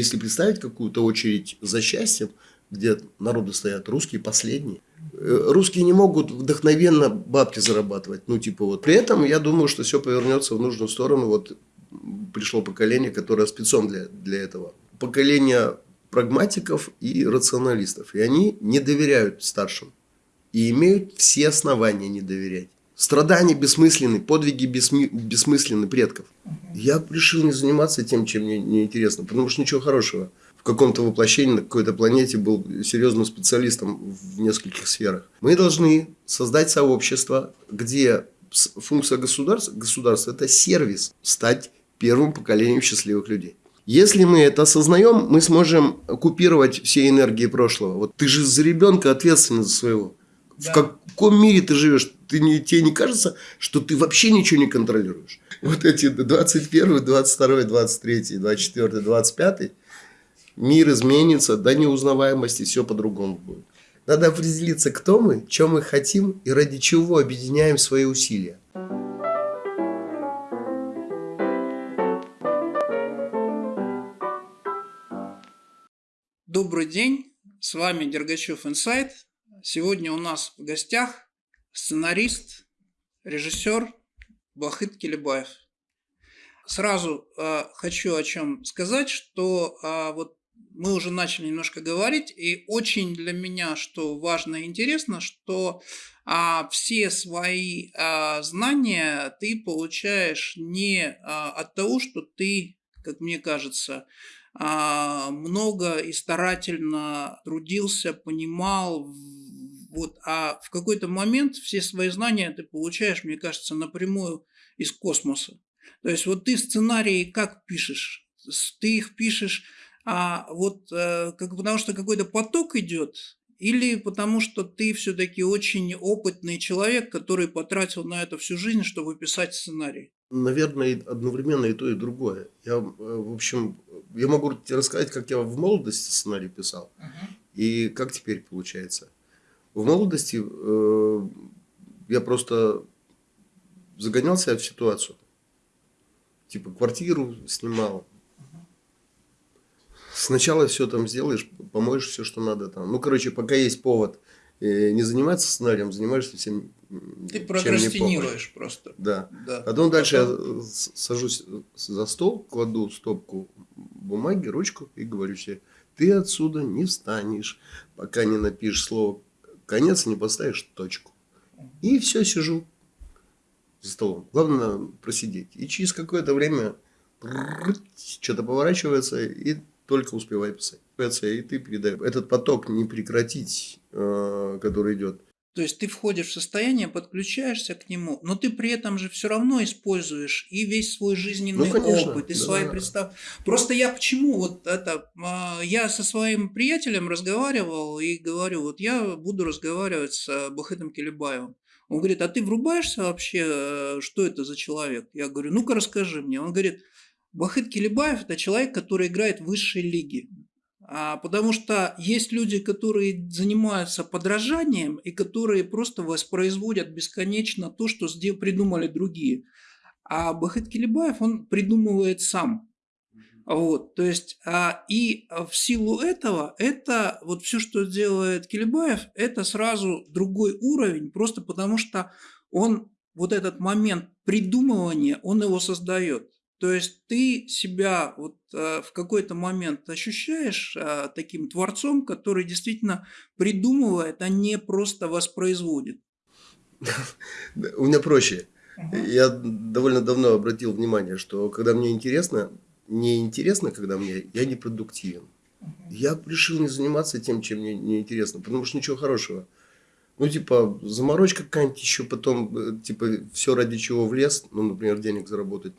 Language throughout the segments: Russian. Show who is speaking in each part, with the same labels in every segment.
Speaker 1: Если представить какую-то очередь за счастьем, где народы стоят, русские последние. Э, русские не могут вдохновенно бабки зарабатывать. Ну, типа вот. При этом я думаю, что все повернется в нужную сторону. Вот пришло поколение, которое спецом для, для этого. Поколение прагматиков и рационалистов. И они не доверяют старшим. И имеют все основания не доверять. Страдания бессмысленны, подвиги бессмы... бессмысленны предков. Я решил не заниматься тем, чем мне не интересно, потому что ничего хорошего. В каком-то воплощении на какой-то планете был серьезным специалистом в нескольких сферах. Мы должны создать сообщество, где функция государства, государства – это сервис, стать первым поколением счастливых людей. Если мы это осознаем, мы сможем купировать все энергии прошлого. Вот ты же за ребенка ответственен за своего. Да. В каком мире ты живешь? Ты не, тебе не кажется, что ты вообще ничего не контролируешь? Вот эти 21, 22, 23, 24, 25 мир изменится до неузнаваемости, все по-другому будет. Надо определиться, кто мы, чем мы хотим и ради чего объединяем свои усилия.
Speaker 2: Добрый день, с вами Дергачев Инсайт. Сегодня у нас в гостях сценарист, режиссер Бахыт Келебаев. Сразу э, хочу о чем сказать, что э, вот мы уже начали немножко говорить, и очень для меня, что важно и интересно, что а, все свои а, знания ты получаешь не а, от того, что ты, как мне кажется, а, много и старательно трудился, понимал, вот, а в какой-то момент все свои знания ты получаешь, мне кажется, напрямую из космоса. То есть вот ты сценарии как пишешь? Ты их пишешь а вот э, как, потому что какой-то поток идет, или потому что ты все-таки очень опытный человек, который потратил на это всю жизнь, чтобы писать сценарий?
Speaker 1: Наверное, одновременно и то, и другое. Я, э, в общем, я могу тебе рассказать, как я в молодости сценарий писал, uh-huh. и как теперь получается. В молодости э, я просто загонял себя в ситуацию. Типа квартиру снимал, сначала все там сделаешь, помоешь все, что надо там. Ну, короче, пока есть повод э, не заниматься сценарием, занимаешься всем.
Speaker 2: Ты прокрастинируешь просто.
Speaker 1: Да. да. Потом дальше я сажусь за стол, кладу стопку бумаги, ручку и говорю себе, ты отсюда не встанешь, пока не напишешь слово конец, не поставишь точку. И все, сижу за столом. Главное просидеть. И через какое-то время что-то поворачивается, и только успевай писать. И ты передай. Этот поток не прекратить, который идет.
Speaker 2: То есть ты входишь в состояние, подключаешься к нему, но ты при этом же все равно используешь и весь свой жизненный ну, конечно, опыт, и да. свои представ. Просто я почему вот это, а, я со своим приятелем разговаривал и говорю, вот я буду разговаривать с Бахытом Келебаевым. Он говорит, а ты врубаешься вообще, э, что это за человек? Я говорю, ну-ка расскажи мне. Он говорит, Бахыт Келебаев – это человек, который играет в высшей лиге. А, потому что есть люди, которые занимаются подражанием и которые просто воспроизводят бесконечно то, что придумали другие. А Бахыт Келебаев, он придумывает сам. Вот, то есть, а, и в силу этого, это вот все, что делает Келебаев, это сразу другой уровень, просто потому что он вот этот момент придумывания, он его создает. То есть ты себя вот э, в какой-то момент ощущаешь э, таким творцом, который действительно придумывает, а не просто воспроизводит.
Speaker 1: У меня проще. Я довольно давно обратил внимание, что когда мне интересно, не интересно, когда мне, я не продуктивен. Я решил не заниматься тем, чем мне не интересно, потому что ничего хорошего. Ну, типа, заморочка какая-нибудь еще потом, э, типа, все ради чего в лес, ну, например, денег заработать,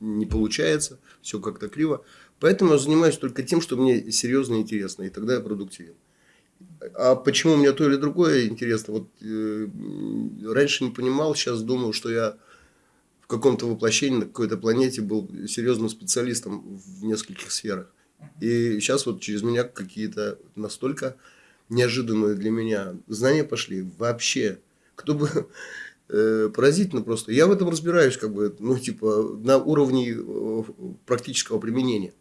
Speaker 1: не получается, все как-то криво. Поэтому я занимаюсь только тем, что мне серьезно интересно, и тогда я продуктивен. А почему мне то или другое интересно? Вот э, раньше не понимал, сейчас думаю, что я в каком-то воплощении на какой-то планете был серьезным специалистом в нескольких сферах. И сейчас вот через меня какие-то настолько неожиданные для меня знания пошли. Вообще, кто бы поразительно просто. Я в этом разбираюсь, как бы, ну, типа, на уровне э, практического применения.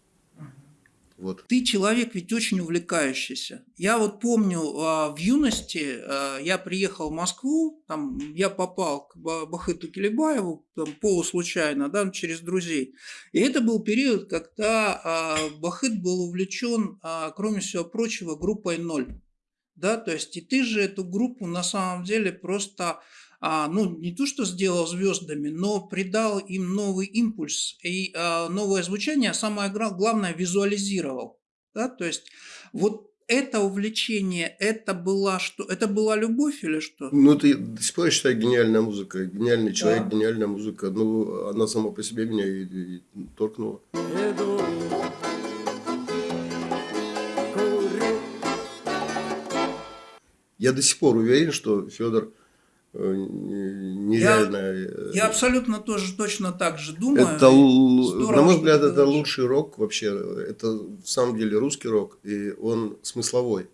Speaker 1: Вот.
Speaker 2: Ты человек ведь очень увлекающийся. Я вот помню, а, в юности а, я приехал в Москву, там я попал к Бахыту Келебаеву там, полуслучайно, да, через друзей. И это был период, когда а, Бахыт был увлечен, кроме всего прочего, группой «Ноль». Да, то есть и ты же эту группу на самом деле просто а, ну, не то, что сделал звездами, но придал им новый импульс и а, новое звучание, а самое главное, визуализировал. Да? То есть вот это увлечение, это была что? Это была любовь или что?
Speaker 1: Ну, ты до сих пор считаю гениальная музыка, гениальный человек, да. гениальная музыка. Ну, она сама по себе меня и, и торкнула. Я до сих пор уверен, что Федор нереально.
Speaker 2: Я, э, я абсолютно тоже точно так же думаю.
Speaker 1: Это, Здорово, на мой взгляд, это говоришь. лучший рок вообще. Это в самом деле русский рок, и он смысловой.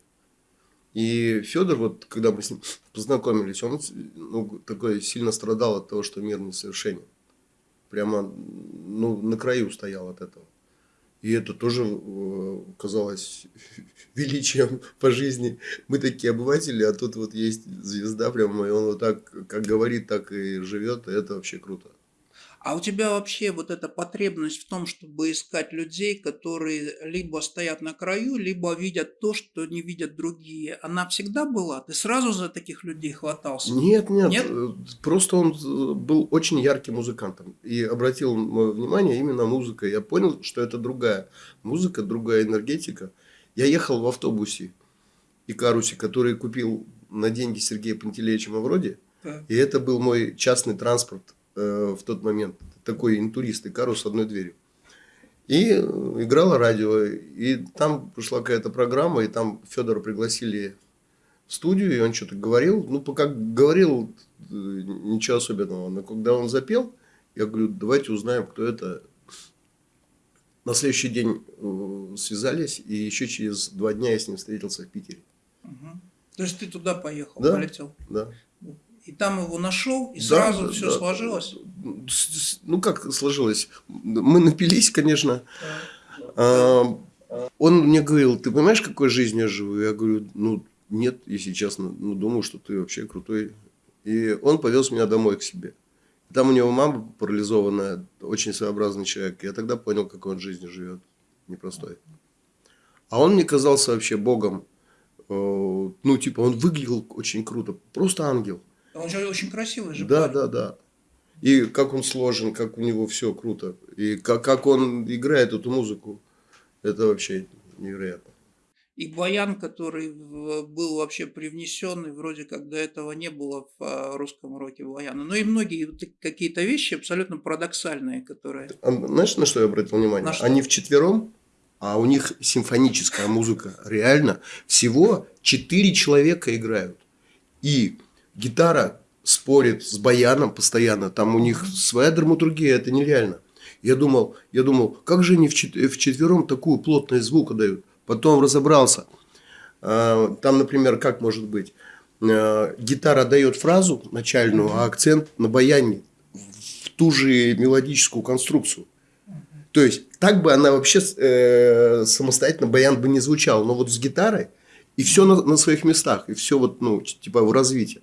Speaker 1: И Федор, вот когда мы с ним познакомились, он ну, такой сильно страдал от того, что мир несовершенен. Прямо ну, на краю стоял от этого. И это тоже э, казалось величием по жизни. Мы такие обыватели, а тут вот есть звезда прямо, и он вот так, как говорит, так и живет. И это вообще круто.
Speaker 2: А у тебя вообще вот эта потребность в том, чтобы искать людей, которые либо стоят на краю, либо видят то, что не видят другие, она всегда была? Ты сразу за таких людей хватался?
Speaker 1: Нет, нет. нет? Просто он был очень ярким музыкантом. И обратил мое внимание именно музыка. Я понял, что это другая музыка, другая энергетика. Я ехал в автобусе и карусе, который купил на деньги Сергея Пантелеича Мавроди. Да. И это был мой частный транспорт Э, в тот момент. Такой интурист, Икару с одной дверью. И э, играло радио. И там пришла какая-то программа, и там Федора пригласили в студию, и он что-то говорил. Ну, пока говорил, э, ничего особенного. Но когда он запел, я говорю, давайте узнаем, кто это. На следующий день связались, и еще через два дня я с ним встретился в Питере.
Speaker 2: Угу. То есть ты туда поехал,
Speaker 1: да,
Speaker 2: полетел?
Speaker 1: Да
Speaker 2: и там его нашел, и да, сразу да, все да. сложилось?
Speaker 1: Ну, как сложилось? Мы напились, конечно. А, он мне говорил, ты понимаешь, какой жизнью я живу? Я говорю, ну, нет, если честно. Ну, думаю, что ты вообще крутой. И он повез меня домой к себе. Там у него мама парализованная, очень своеобразный человек. Я тогда понял, какой он жизнью живет. Непростой. А он мне казался вообще богом. Э, ну, типа, он выглядел очень круто. Просто ангел.
Speaker 2: Он же очень красивый же.
Speaker 1: Да, парень. да, да. И как он сложен, как у него все круто. И как, как он играет эту музыку. Это вообще невероятно.
Speaker 2: И баян, который был вообще привнесенный, вроде как до этого не было в а, русском роке баяна. Но и многие какие-то вещи абсолютно парадоксальные, которые...
Speaker 1: А, знаешь, на что я обратил внимание? На что? Они вчетвером, а у них симфоническая музыка. Реально, всего четыре человека играют. И гитара спорит с баяном постоянно, там у них своя драматургия, это нереально. Я думал, я думал, как же они вчетвером такую плотность звука дают. Потом разобрался. А, там, например, как может быть, а, гитара дает фразу начальную, а акцент на баяне в ту же мелодическую конструкцию. То есть, так бы она вообще э, самостоятельно баян бы не звучал. Но вот с гитарой и все на, на своих местах, и все вот, ну, типа в развитии.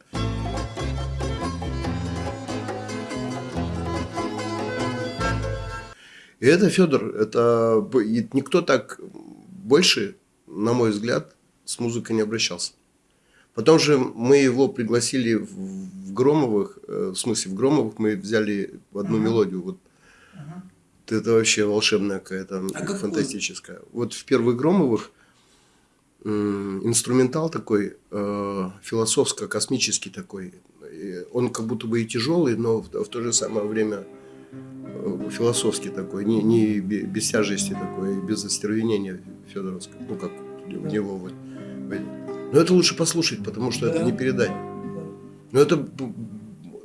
Speaker 1: И это Федор, это никто так больше, на мой взгляд, с музыкой не обращался. Потом же мы его пригласили в Громовых, э, в смысле в Громовых мы взяли одну uh-huh. мелодию. Вот uh-huh. Это вообще волшебная какая-то, а фантастическая. Как... Вот в первых Громовых инструментал такой, э, философско-космический такой. Он как будто бы и тяжелый, но в, в то же самое время э, философский такой, не, не без тяжести такой, без остервенения Федоровского, ну как у него вот. Но это лучше послушать, потому что да. это не передать. Но это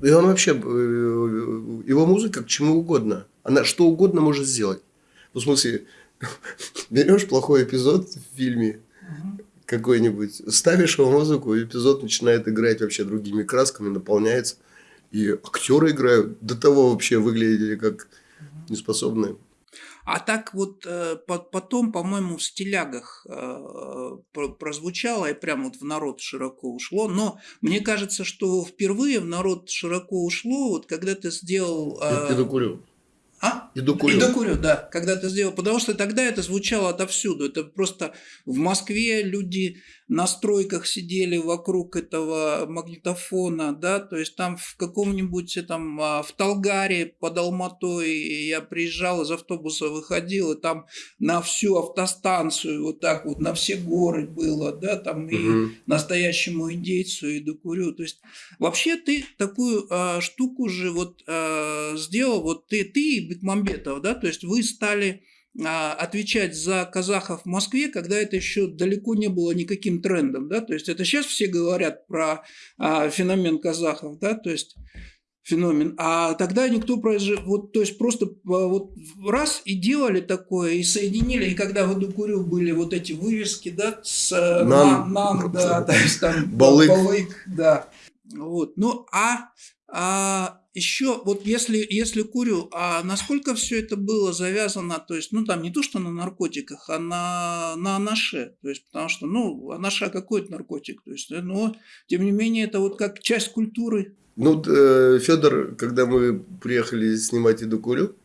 Speaker 1: и он вообще э, его музыка к чему угодно, она что угодно может сделать. Ну, в смысле, берешь плохой эпизод в фильме, какой-нибудь, ставишь его музыку, и эпизод начинает играть вообще другими красками, наполняется. И актеры играют, до того вообще выглядели как неспособные.
Speaker 2: А так вот э, потом, по-моему, в стилягах э, прозвучало и прямо вот в народ широко ушло. Но мне кажется, что впервые в народ широко ушло, вот когда ты сделал...
Speaker 1: Я, я докурю.
Speaker 2: А?
Speaker 1: И докурю.
Speaker 2: И докурю, да. Когда ты сделал. Потому что тогда это звучало отовсюду. Это просто в Москве люди на стройках сидели вокруг этого магнитофона, да, то есть там в каком-нибудь там а, в Талгаре под Алматой я приезжал из автобуса, выходил, и там на всю автостанцию вот так вот, на все горы было, да, там и угу. настоящему индейцу, и докурю, то есть вообще ты такую а, штуку же вот а, сделал, вот ты, ты и Бекмамбетов, да, то есть вы стали отвечать за казахов в Москве, когда это еще далеко не было никаким трендом, да, то есть это сейчас все говорят про а, феномен казахов, да, то есть феномен, а тогда никто произошел, вот, то есть просто а, вот раз и делали такое, и соединили, и когда в Эдукурю были вот эти вывески, да, с э, нам, нам да, то есть там балык, балык да, вот, ну, а, а еще вот если, если курю, а насколько все это было завязано, то есть, ну там не то, что на наркотиках, а на, на анаше, то есть, потому что, ну, анаша какой-то наркотик, то есть, но, тем не менее, это вот как часть культуры.
Speaker 1: Ну, э, Федор, когда мы приехали снимать «Иду курю»,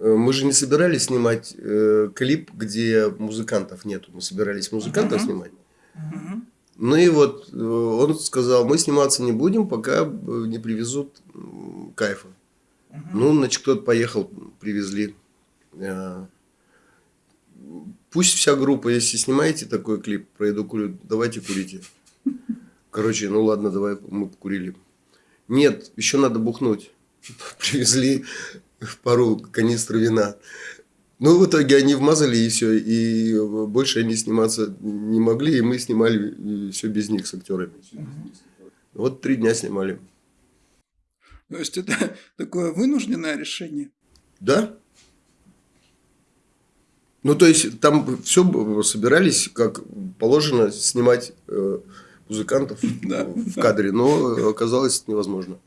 Speaker 1: э, мы же не собирались снимать э, клип, где музыкантов нету, мы собирались музыкантов uh-huh. снимать. Uh-huh. Ну и вот э, он сказал, мы сниматься не будем, пока э, не привезут кайфа. Угу. Ну, значит, кто-то поехал, привезли. Э, пусть вся группа, если снимаете такой клип про еду курю, давайте курите. Короче, ну ладно, давай мы покурили. Нет, еще надо бухнуть. Привезли пару канистр вина. Ну, в итоге они вмазали и все, и больше они сниматься не могли, и мы снимали все без них с актерами. Вот три дня снимали.
Speaker 2: То есть это такое вынужденное решение?
Speaker 1: Да. Ну, то есть там все собирались, как положено, снимать э, музыкантов да, в кадре, но оказалось невозможно.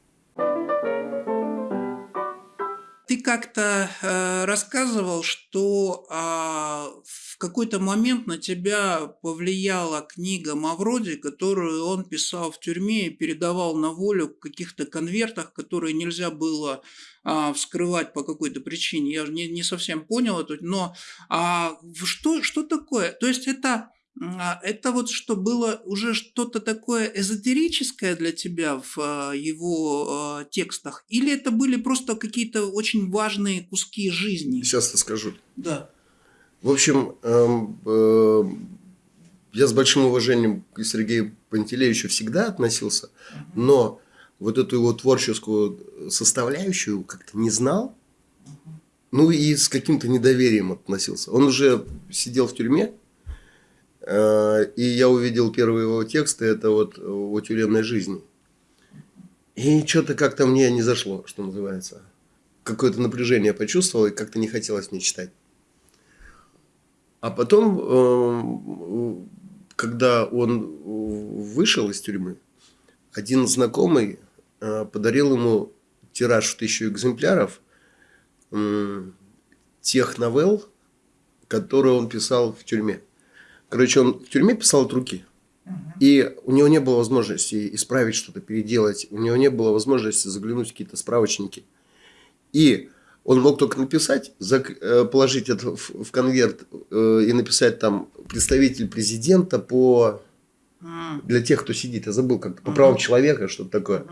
Speaker 2: Ты как-то э, рассказывал, что э, в какой-то момент на тебя повлияла книга Мавроди, которую он писал в тюрьме и передавал на волю в каких-то конвертах, которые нельзя было э, вскрывать по какой-то причине. Я не, не совсем понял это, но а, что, что такое? То есть это а, это вот что было уже что-то такое эзотерическое для тебя в а, его а, текстах? Или это были просто какие-то очень важные куски жизни?
Speaker 1: Сейчас расскажу.
Speaker 2: Да.
Speaker 1: В общем, эм, э, я с большим уважением к Сергею Пантелеевичу всегда относился, но вот эту его творческую составляющую как-то не знал, ну и с каким-то недоверием относился. Он уже сидел в тюрьме, и я увидел первые его тексты, это вот о тюремной жизни. И что-то как-то мне не зашло, что называется. Какое-то напряжение почувствовал, и как-то не хотелось мне читать. А потом, э, когда он вышел из тюрьмы, один знакомый э, подарил ему тираж в тысячу экземпляров тех новелл, которые он писал в тюрьме. Короче, он в тюрьме писал от руки. И у него не было возможности исправить что-то, переделать. У него не было возможности заглянуть в какие-то справочники. И он мог только написать, э, положить это в конверт э, и написать там представитель президента по для тех, кто сидит. Я забыл, как по правам человека, что-то такое.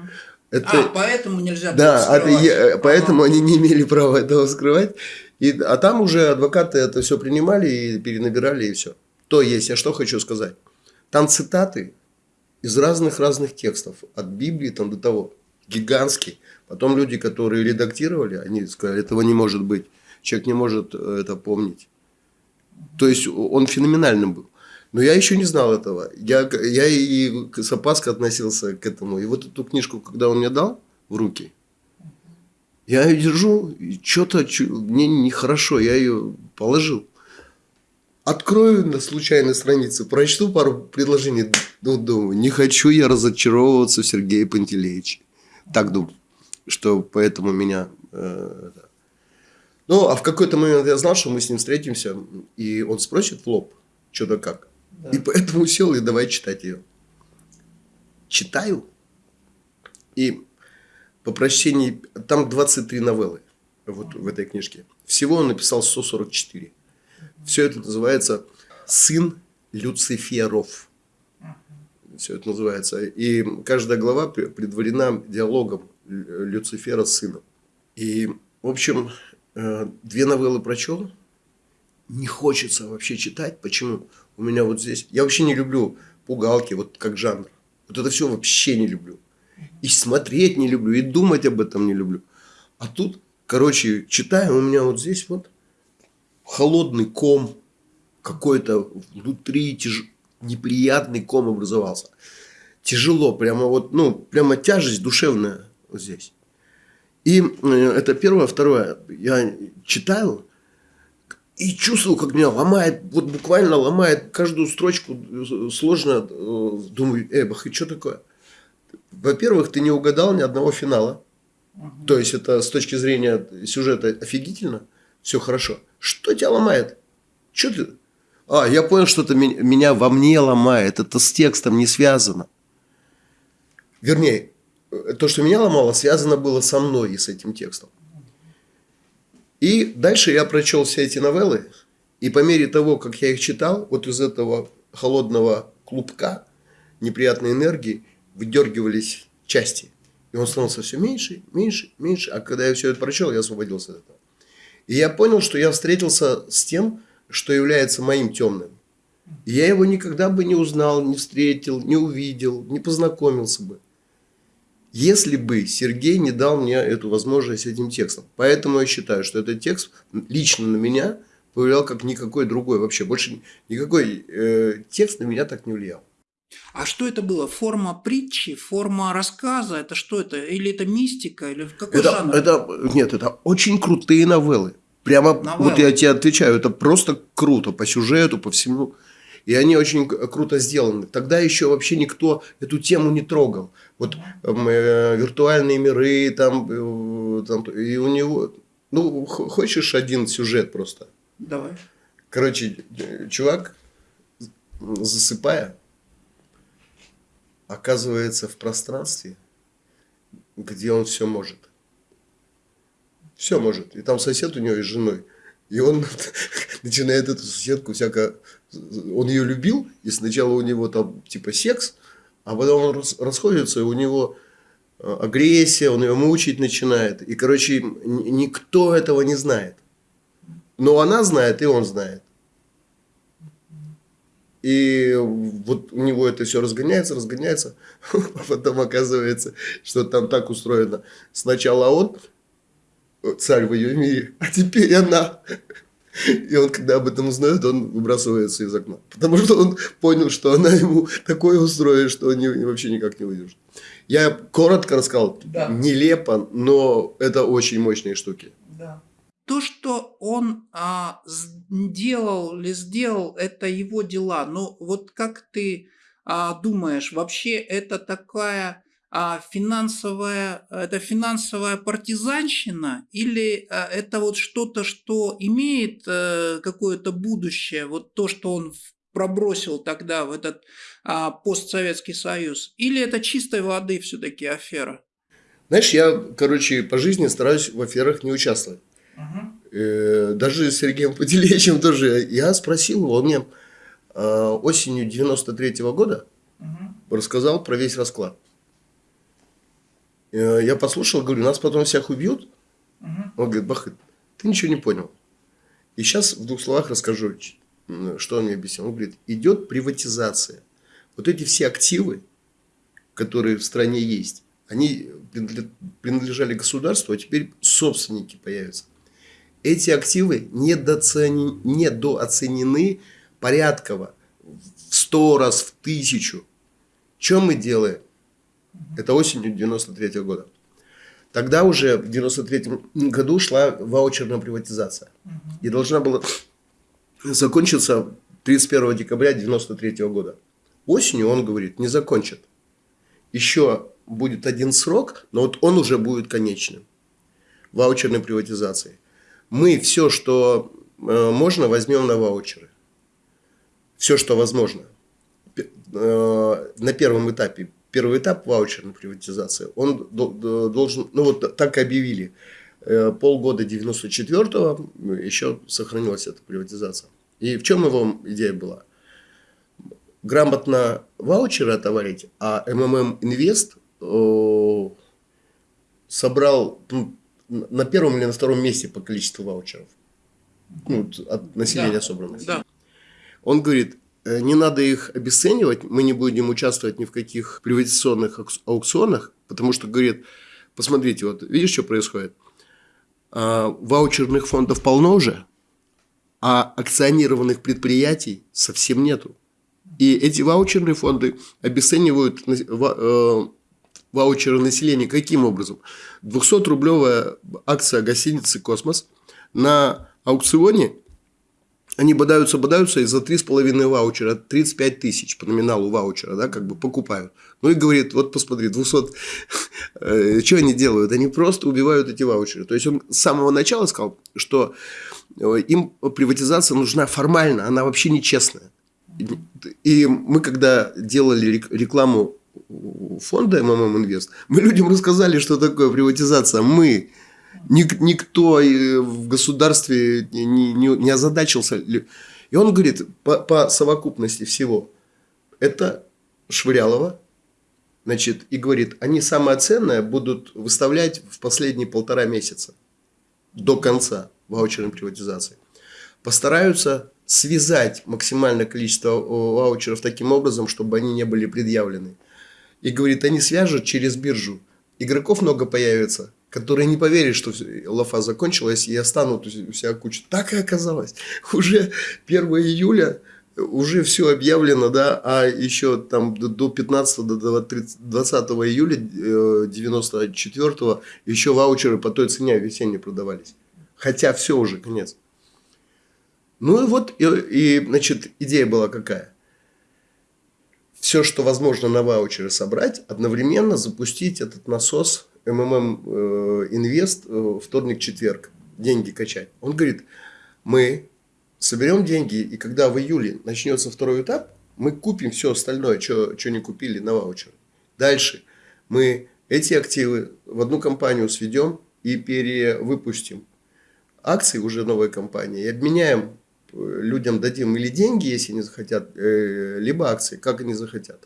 Speaker 2: Это... А, поэтому нельзя
Speaker 1: Да, это, я, поэтому они не имели права этого скрывать. И, а там уже адвокаты это все принимали и перенабирали, и все. То есть, я что хочу сказать. Там цитаты из разных-разных текстов. От Библии там до того. Гигантский. Потом люди, которые редактировали, они сказали, этого не может быть. Человек не может э, это помнить. То есть, он феноменальным был. Но я еще не знал этого. Я, я и с опаской относился к этому. И вот эту книжку, когда он мне дал в руки, я ее держу, и что-то мне нехорошо, я ее положил. Открою на случайной странице, прочту пару предложений, ну, думаю, не хочу я разочаровываться в Сергее Пантелеиче. Так думаю, что поэтому меня... Э, Ну, а в какой-то момент я знал, что мы с ним встретимся, и он спросит в лоб, что да как. Да. И поэтому сел и давай читать ее. Читаю, и по прочтении, там 23 новеллы вот в этой книжке. Всего он написал 144. Все это называется «Сын Люциферов». Все это называется. И каждая глава предварена диалогом Люцифера с сыном. И, в общем, э, две новеллы прочел. Не хочется вообще читать. Почему? У меня вот здесь... Я вообще не люблю пугалки, вот как жанр. Вот это все вообще не люблю. И смотреть не люблю, и думать об этом не люблю. А тут, короче, читаю, у меня вот здесь вот холодный ком, какой-то внутри тяж... неприятный ком образовался. Тяжело, прямо вот, ну, прямо тяжесть душевная вот здесь. И э, это первое. Второе, я читаю и чувствую, как меня ломает, вот буквально ломает каждую строчку э, сложно. Э, думаю, эй, бах, и что такое? Во-первых, ты не угадал ни одного финала. Угу. То есть, это с точки зрения сюжета офигительно. Все хорошо. Что тебя ломает? Что ты? А, я понял, что это меня во мне ломает. Это с текстом не связано. Вернее, то, что меня ломало, связано было со мной и с этим текстом. И дальше я прочел все эти новеллы. И по мере того, как я их читал, вот из этого холодного клубка неприятной энергии, выдергивались части. И он становился все меньше, меньше, меньше. А когда я все это прочел, я освободился от этого. И я понял, что я встретился с тем, что является моим темным. И я его никогда бы не узнал, не встретил, не увидел, не познакомился бы. Если бы Сергей не дал мне эту возможность этим текстом. Поэтому я считаю, что этот текст лично на меня повлиял как никакой другой. Вообще больше никакой э, текст на меня так не влиял.
Speaker 2: А что это было? Форма притчи, форма рассказа? Это что это? Или это мистика? Или какой
Speaker 1: это,
Speaker 2: жанр?
Speaker 1: Это, нет, это очень крутые новеллы. Прямо, новеллы. вот я тебе отвечаю, это просто круто по сюжету, по всему. И они очень круто сделаны. Тогда еще вообще никто эту тему не трогал. Вот э, виртуальные миры, там, э, там, и у него... Ну, хочешь один сюжет просто?
Speaker 2: Давай.
Speaker 1: Короче, чувак, засыпая, оказывается в пространстве, где он все может. Все может. И там сосед у него и с женой. И он начинает эту соседку всяко... Он ее любил, и сначала у него там типа секс, а потом он расходится, и у него э, агрессия, он ее мучить начинает. И, короче, никто этого не знает. Но она знает, и он знает. И вот у него это все разгоняется, разгоняется, а потом оказывается, что там так устроено. Сначала он царь в ее мире, а теперь она. И он, когда об этом узнает, он выбрасывается из окна. Потому что он понял, что она ему такое устроит, что он не, вообще никак не выдержит. Я коротко рассказал, да. нелепо, но это очень мощные штуки.
Speaker 2: То, что он а, сделал или сделал, это его дела. Но вот как ты а, думаешь, вообще это такая а, финансовая, это финансовая партизанщина или а, это вот что-то, что имеет а, какое-то будущее, вот то, что он пробросил тогда в этот а, постсоветский союз, или это чистой воды все-таки афера?
Speaker 1: Знаешь, я, короче, по жизни стараюсь в аферах не участвовать. Угу. Даже с Сергеем Пателевичем тоже. Я спросил его, он мне э, осенью 93 -го года угу. рассказал про весь расклад. Э, я послушал, говорю, нас потом всех убьют. Угу. Он говорит, Бахыт, ты ничего не понял. И сейчас в двух словах расскажу, что он мне объяснил. Он говорит, идет приватизация. Вот эти все активы, которые в стране есть, они принадлежали государству, а теперь собственники появятся эти активы недооценены, недооценены порядково в сто раз, в тысячу. Что мы делаем? Это осенью 93 -го года. Тогда уже в 93 году шла ваучерная приватизация. И должна была закончиться 31 декабря 93 -го года. Осенью он говорит, не закончит. Еще будет один срок, но вот он уже будет конечным. Ваучерной приватизации. Мы все, что э, можно, возьмем на ваучеры. Все, что возможно. Э, на первом этапе. Первый этап ваучерной приватизации, он должен, ну вот так объявили. Э, полгода 94-го еще сохранилась эта приватизация. И в чем его идея была? Грамотно ваучеры отоварить, а МММ Инвест собрал ну, на первом или на втором месте по количеству ваучеров. Ну, от населения да, собранных. Да. Он говорит, э, не надо их обесценивать, мы не будем участвовать ни в каких приватизационных аукционах, потому что, говорит, посмотрите, вот видишь, что происходит? А, ваучерных фондов полно уже, а акционированных предприятий совсем нету. И эти ваучерные фонды обесценивают э, ваучеры населения. Каким образом? 200-рублевая акция гостиницы «Космос» на аукционе они бодаются, бодаются, и за 3,5 ваучера, 35 тысяч по номиналу ваучера, да, как бы покупают. Ну и говорит, вот посмотри, 200, э, что они делают? Они просто убивают эти ваучеры. То есть он с самого начала сказал, что э, им приватизация нужна формально, она вообще нечестная. И мы, когда делали рекламу фонда МММ Инвест, мы людям рассказали, что такое приватизация. Мы, никто в государстве не, не, не озадачился. И он говорит, по, по совокупности всего, это Швырялова, значит, и говорит, они самое ценное будут выставлять в последние полтора месяца до конца ваучерной приватизации. Постараются связать максимальное количество ваучеров таким образом, чтобы они не были предъявлены. И говорит, они свяжут через биржу. Игроков много появится, которые не поверят, что лафа закончилась и останут у себя кучу. Так и оказалось. Уже 1 июля уже все объявлено, да, а еще там до 15 до 20 июля 94 э, еще ваучеры по той цене весенние продавались. Хотя все уже, конец. Ну и вот, и, и значит, идея была какая? Все, что возможно на ваучеры собрать, одновременно запустить этот насос МММ э, Инвест э, вторник-четверг, деньги качать. Он говорит, мы соберем деньги, и когда в июле начнется второй этап, мы купим все остальное, что, что не купили на ваучер. Дальше мы эти активы в одну компанию сведем и перевыпустим акции уже новой компании и обменяем людям дадим или деньги, если они захотят, э, либо акции, как они захотят.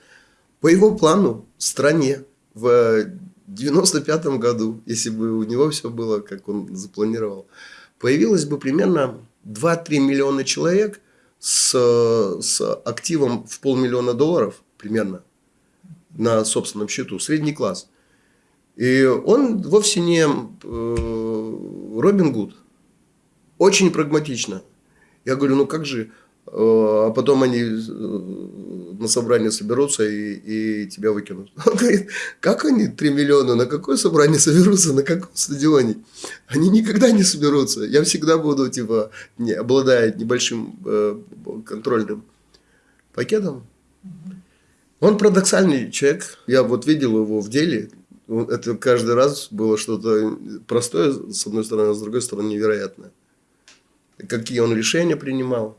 Speaker 1: По его плану стране в 95 году, если бы у него все было, как он запланировал, появилось бы примерно 2-3 миллиона человек с, с активом в полмиллиона долларов примерно на собственном счету, средний класс. И он вовсе не э, Робин Гуд. Очень прагматично. Я говорю, ну как же? Э, а потом они э, на собрание соберутся и, и тебя выкинут. Он говорит, как они 3 миллиона, на какое собрание соберутся, на каком стадионе? Они никогда не соберутся. Я всегда буду, типа, не, обладая небольшим э, контрольным пакетом. Он парадоксальный человек. Я вот видел его в деле. Это каждый раз было что-то простое, с одной стороны, а с другой стороны, невероятное какие он решения принимал.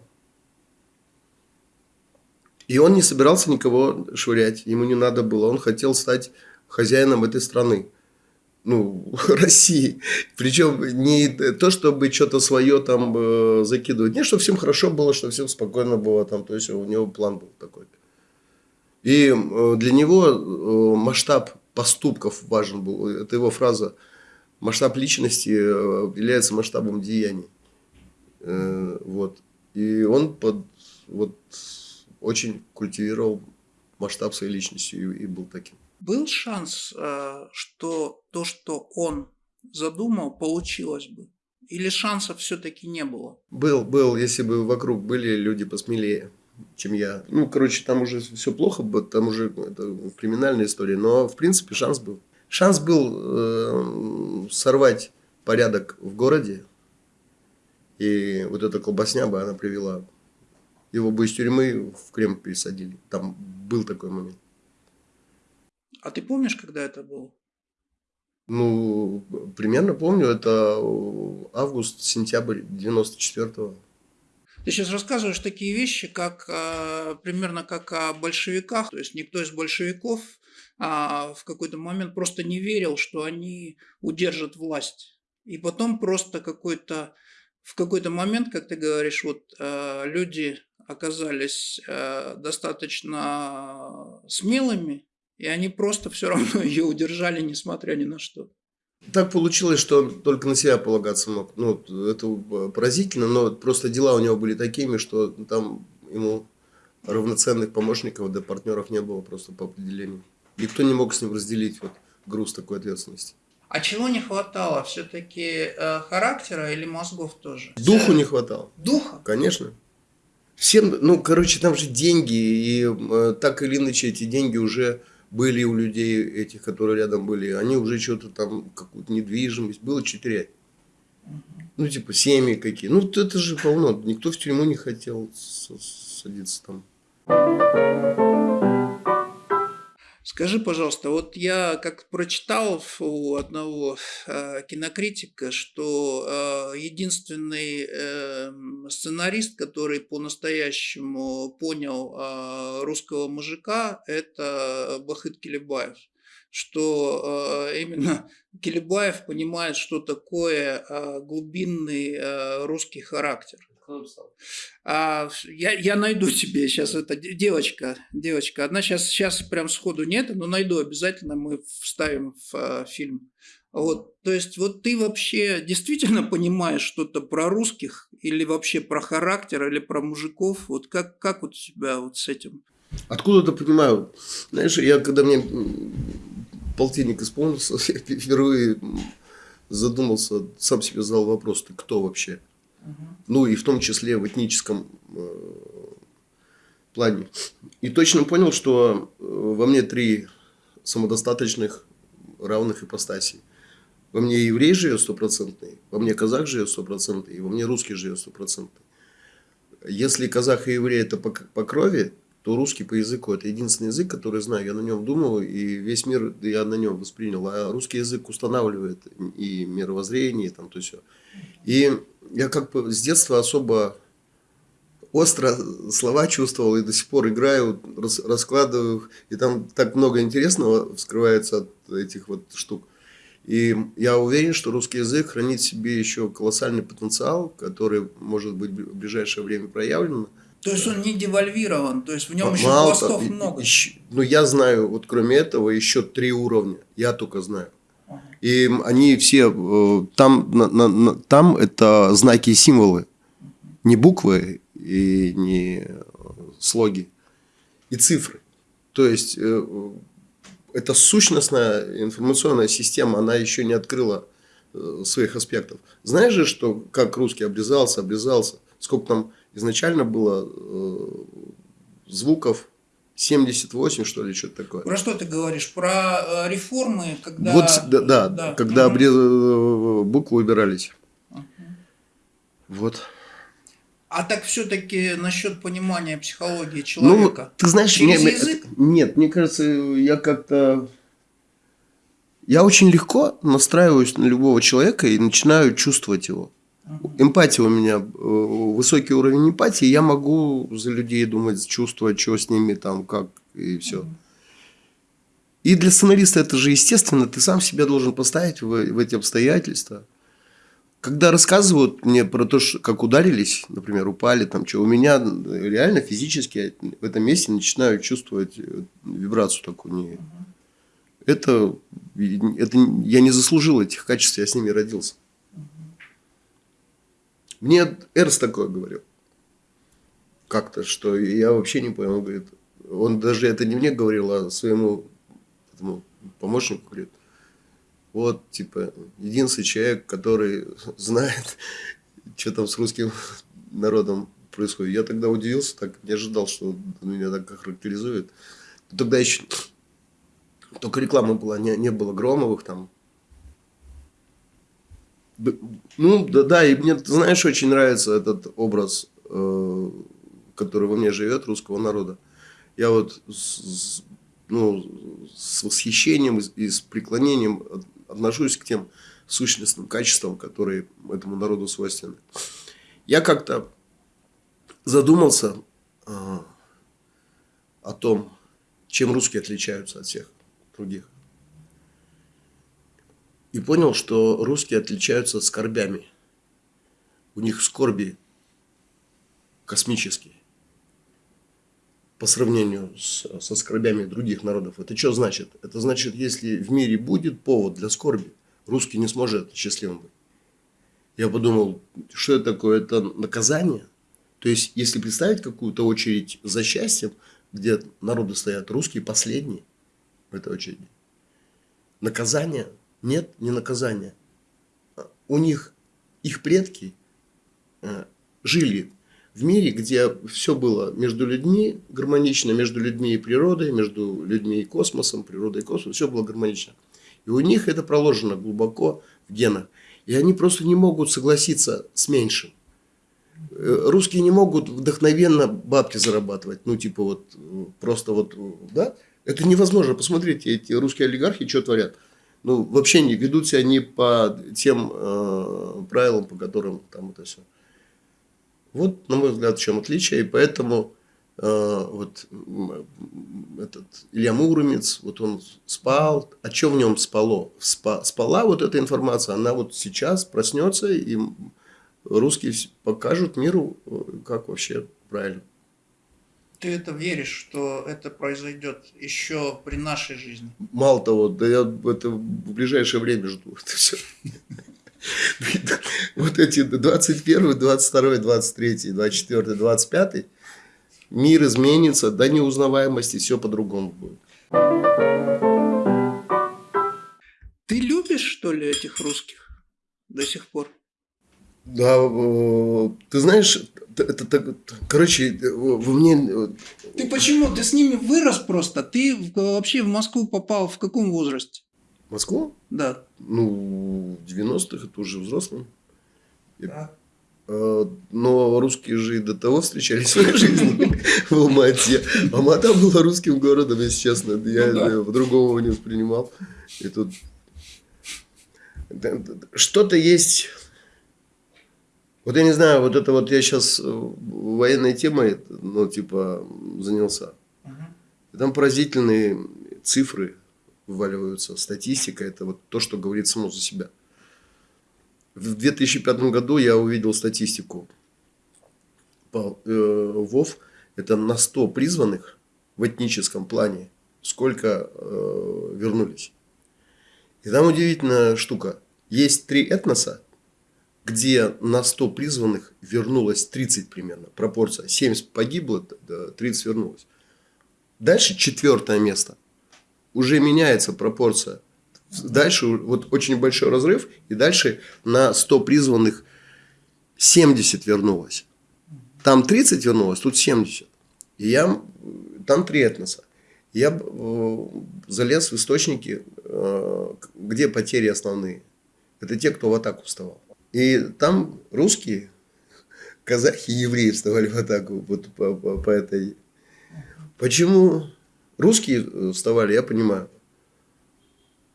Speaker 1: И он не собирался никого швырять, ему не надо было. Он хотел стать хозяином этой страны, ну, России. Причем не то, чтобы что-то свое там э, закидывать. Не, чтобы всем хорошо было, чтобы всем спокойно было там. То есть у него план был такой. И э, для него э, масштаб поступков важен был. Это его фраза. Масштаб личности э, является масштабом деяний. Э, вот. И он под, вот, очень культивировал масштаб своей личности и, и был таким.
Speaker 2: Был шанс, э, что то, что он задумал, получилось бы? Или шансов все-таки не было?
Speaker 1: Был, был, если бы вокруг были люди посмелее, чем я. Ну, короче, там уже все плохо, там уже это криминальная история, но в принципе шанс был. Шанс был э, сорвать порядок в городе, и вот эта колбасня бы она привела. Его бы из тюрьмы в Крем пересадили. Там был такой момент.
Speaker 2: А ты помнишь, когда это было?
Speaker 1: Ну, примерно помню, это август-сентябрь 94-го.
Speaker 2: Ты сейчас рассказываешь такие вещи, как э, примерно как о большевиках. То есть никто из большевиков а, в какой-то момент просто не верил, что они удержат власть. И потом просто какой-то в какой-то момент, как ты говоришь, вот э, люди оказались э, достаточно смелыми, и они просто все равно ее удержали, несмотря ни на что.
Speaker 1: Так получилось, что он только на себя полагаться мог. Ну, это поразительно, но просто дела у него были такими, что там ему равноценных помощников да партнеров не было просто по определению. Никто не мог с ним разделить вот груз такой ответственности.
Speaker 2: А чего не хватало? Все-таки э, характера или мозгов тоже?
Speaker 1: Духу не хватало.
Speaker 2: Духа?
Speaker 1: Конечно. Всем, ну, короче, там же деньги, и э, так или иначе эти деньги уже были у людей этих, которые рядом были, они уже что-то там, какую-то недвижимость, было что терять. Ну, типа, семьи какие. Ну, это же полно. Никто в тюрьму не хотел садиться там.
Speaker 2: Скажи, пожалуйста, вот я как прочитал у одного э, кинокритика, что э, единственный э, сценарист, который по-настоящему понял э, русского мужика, это Бахыт Келебаев что э, именно Келебаев понимает, что такое э, глубинный э, русский характер. А, я, я найду тебе сейчас это девочка, девочка. Одна сейчас, сейчас прям сходу нет, но найду обязательно, мы вставим в а, фильм. Вот, то есть вот ты вообще действительно понимаешь что-то про русских или вообще про характер или про мужиков? Вот как, как вот у тебя вот с этим?
Speaker 1: Откуда-то понимаю. Знаешь, я когда мне полтинник исполнился, я впервые задумался, сам себе задал вопрос, ты кто вообще? Ну и в том числе в этническом э, плане. И точно понял, что э, во мне три самодостаточных равных ипостасей. Во мне еврей живет стопроцентный, во мне казах живет стопроцентный, и во мне русский живет стопроцентный. Если казах и еврей это по, по крови, то русский по языку это единственный язык, который знаю. Я на нем думал, и весь мир я на нем воспринял. А русский язык устанавливает и мировоззрение, и там то все. И я как бы с детства особо остро слова чувствовал и до сих пор играю, рас, раскладываю, и там так много интересного вскрывается от этих вот штук. И я уверен, что русский язык хранит в себе еще колоссальный потенциал, который может быть в ближайшее время проявлен.
Speaker 2: То есть он не девальвирован, то есть в нем еще пластов много.
Speaker 1: Еще, ну я знаю, вот кроме этого еще три уровня, я только знаю. И они все э, там, на, на, там это знаки и символы, не буквы и не слоги, и цифры. То есть э, эта сущностная информационная система, она еще не открыла э, своих аспектов. Знаешь же, что как русский обрезался, обрезался, сколько там изначально было звуков 78, что ли, что-то такое.
Speaker 2: Про что ты говоришь? Про э, реформы, когда...
Speaker 1: Вот, да, да, да. когда угу. обрез... Э, буквы убирались. Угу. Вот.
Speaker 2: А так все-таки насчет понимания психологии человека.
Speaker 1: Ну, ты знаешь, Через мне, язык? нет, мне кажется, я как-то... Я очень легко настраиваюсь на любого человека и начинаю чувствовать его. Эмпатия у меня, э, высокий уровень эмпатии, я могу за людей думать, чувствовать, что с ними там, как и все. И для сценариста это же естественно, ты сам себя должен поставить в, в эти обстоятельства. Когда рассказывают мне про то, что, как ударились, например, упали, там что, у меня реально физически в этом месте начинаю чувствовать э, вибрацию такую. Не... Это, это я не заслужил этих качеств, я с ними родился. Мне Эрс такое говорил. Как-то, что я вообще не понял. Он говорит, он даже это не мне говорил, а своему этому помощнику говорит, вот, типа, единственный человек, который знает, что там с русским народом происходит. Я тогда удивился, так не ожидал, что меня так характеризует. тогда еще только реклама была, не, не было Громовых там, ну, да, да, и мне, знаешь, очень нравится этот образ, э, который во мне живет, русского народа. Я вот с, ну, с восхищением и с преклонением отношусь к тем сущностным качествам, которые этому народу свойственны. Я как-то задумался э, о том, чем русские отличаются от всех других. И понял, что русские отличаются скорбями. У них скорби космические по сравнению с, со скорбями других народов. Это что значит? Это значит, если в мире будет повод для скорби, русский не сможет счастливым быть. Я подумал, что это такое? Это наказание? То есть, если представить какую-то очередь за счастьем, где народы стоят русские последние в этой очереди, наказание? Нет, не наказание. У них, их предки э, жили в мире, где все было между людьми гармонично, между людьми и природой, между людьми и космосом, природой и космосом, все было гармонично. И у них это проложено глубоко в генах. И они просто не могут согласиться с меньшим. Э, русские не могут вдохновенно бабки зарабатывать. Ну, типа вот, просто вот, да? Это невозможно. Посмотрите, эти русские олигархи что творят. Ну, вообще не ведут себя не по тем э, правилам, по которым там это все. Вот, на мой взгляд, в чем отличие. И поэтому э, вот этот Илья Муромец, вот он спал. А что в нем спало? Спа, спала вот эта информация, она вот сейчас проснется, и русские покажут миру, э, как вообще правильно.
Speaker 2: Ты это веришь, что это произойдет еще при нашей жизни?
Speaker 1: Мало того, да я это в ближайшее время жду. Это все. вот эти 21, 22, 23, 24, 25 мир изменится до неузнаваемости, все по-другому будет.
Speaker 2: Ты любишь, что ли, этих русских до сих пор?
Speaker 1: Да, ты знаешь, это, это, короче, в мне...
Speaker 2: Ты почему? Ты с ними вырос просто? Ты вообще в Москву попал в каком возрасте?
Speaker 1: Москву?
Speaker 2: Да.
Speaker 1: Ну, в 90-х это уже взрослым. Да. А, но русские же и до того встречались в своей жизни в Алмате. Алмата была русским городом, если честно. Я ну по-другому не воспринимал. И тут что-то есть... Вот я не знаю, вот это вот я сейчас военной темой, ну, типа, занялся. Угу. Там поразительные цифры вываливаются. Статистика – это вот то, что говорит само за себя. В 2005 году я увидел статистику по э, ВОВ. Это на 100 призванных в этническом плане, сколько э, вернулись. И там удивительная штука. Есть три этноса, где на 100 призванных вернулось 30 примерно, пропорция. 70 погибло, 30 вернулось. Дальше четвертое место уже меняется пропорция. Дальше вот очень большой разрыв, и дальше на 100 призванных 70 вернулось. Там 30 вернулось, тут 70. И я, там три этноса. Я э, залез в источники, э, где потери основные. Это те, кто в атаку вставал. И там русские, казахи и евреи вставали в атаку вот по, по, по этой. Почему Русские э, вставали, я понимаю.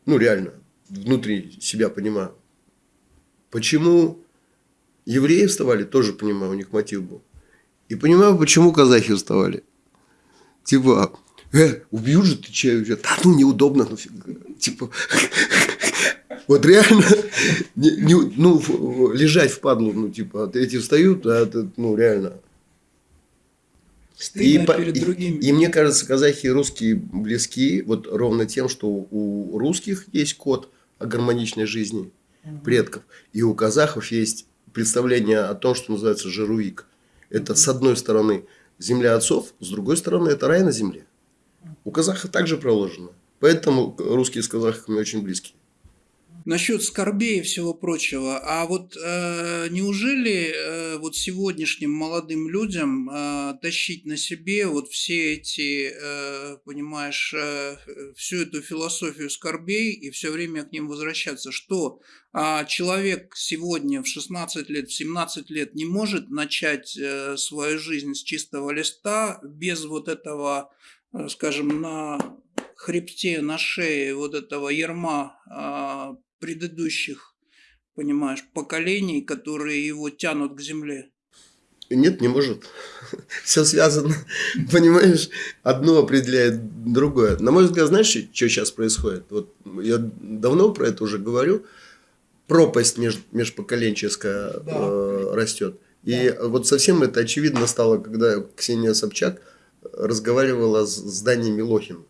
Speaker 1: Ну, реально, внутри себя понимаю. Почему евреи вставали, тоже понимаю, у них мотив был. И понимаю, почему казахи вставали. Типа, э, убью же ты че? Да ну неудобно, ну Типа, вот реально, не, не, ну, лежать в падлу, ну, типа, эти встают, а это, ну, реально, и, перед другими. И, и мне кажется, казахи и русские близки вот ровно тем, что у русских есть код о гармоничной жизни угу. предков, и у казахов есть представление о том, что называется жируик. Это угу. с одной стороны земля отцов, с другой стороны это рай на земле. У казахов также проложено. Поэтому русские с казахами очень близкие
Speaker 2: насчет скорбей и всего прочего. А вот э, неужели э, вот сегодняшним молодым людям э, тащить на себе вот все эти, э, понимаешь, э, всю эту философию скорбей и все время к ним возвращаться? Что а человек сегодня в 16 лет, в 17 лет не может начать э, свою жизнь с чистого листа без вот этого, э, скажем, на хребте, на шее вот этого ерма предыдущих, понимаешь, поколений, которые его тянут к земле?
Speaker 1: Нет, не может. Все связано. Понимаешь, одно определяет другое. На мой взгляд, знаешь, что сейчас происходит? Вот я давно про это уже говорю. Пропасть меж, межпоколенческая да. э, растет. И да. вот совсем это очевидно стало, когда Ксения Собчак разговаривала с, с Даней Милохиным.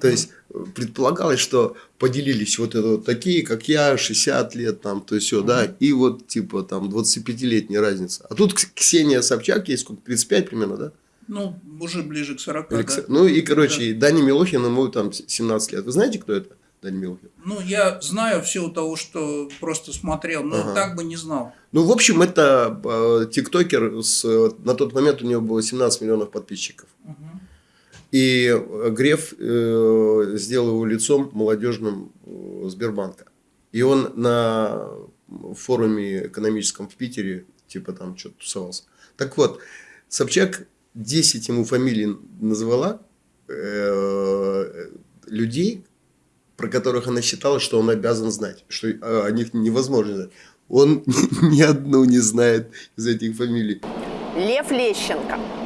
Speaker 1: То есть предполагалось, что поделились вот это вот такие, как я, 60 лет, там, то есть все, да, и вот типа там 25-летняя разница. А тут Ксения Собчак, есть сколько, 35 примерно, да?
Speaker 2: Ну, уже ближе к 40, Или, да.
Speaker 1: Ну, и, короче, да. Дани Милохин, ему там 17 лет. Вы знаете, кто это? Дани Милохин?
Speaker 2: Ну, я знаю все у того, что просто смотрел, но ага. так бы не знал.
Speaker 1: Ну, в общем, это э, тиктокер, с, на тот момент у него было 17 миллионов подписчиков. Угу. И Греф э, сделал его лицом молодежным э, Сбербанка. И он на форуме экономическом в Питере, типа там что-то тусовался. Так вот, Собчак 10 ему фамилий назвала э, людей, про которых она считала, что он обязан знать, что о них невозможно знать. Он ни одну не знает из этих фамилий.
Speaker 3: Лев Лещенко.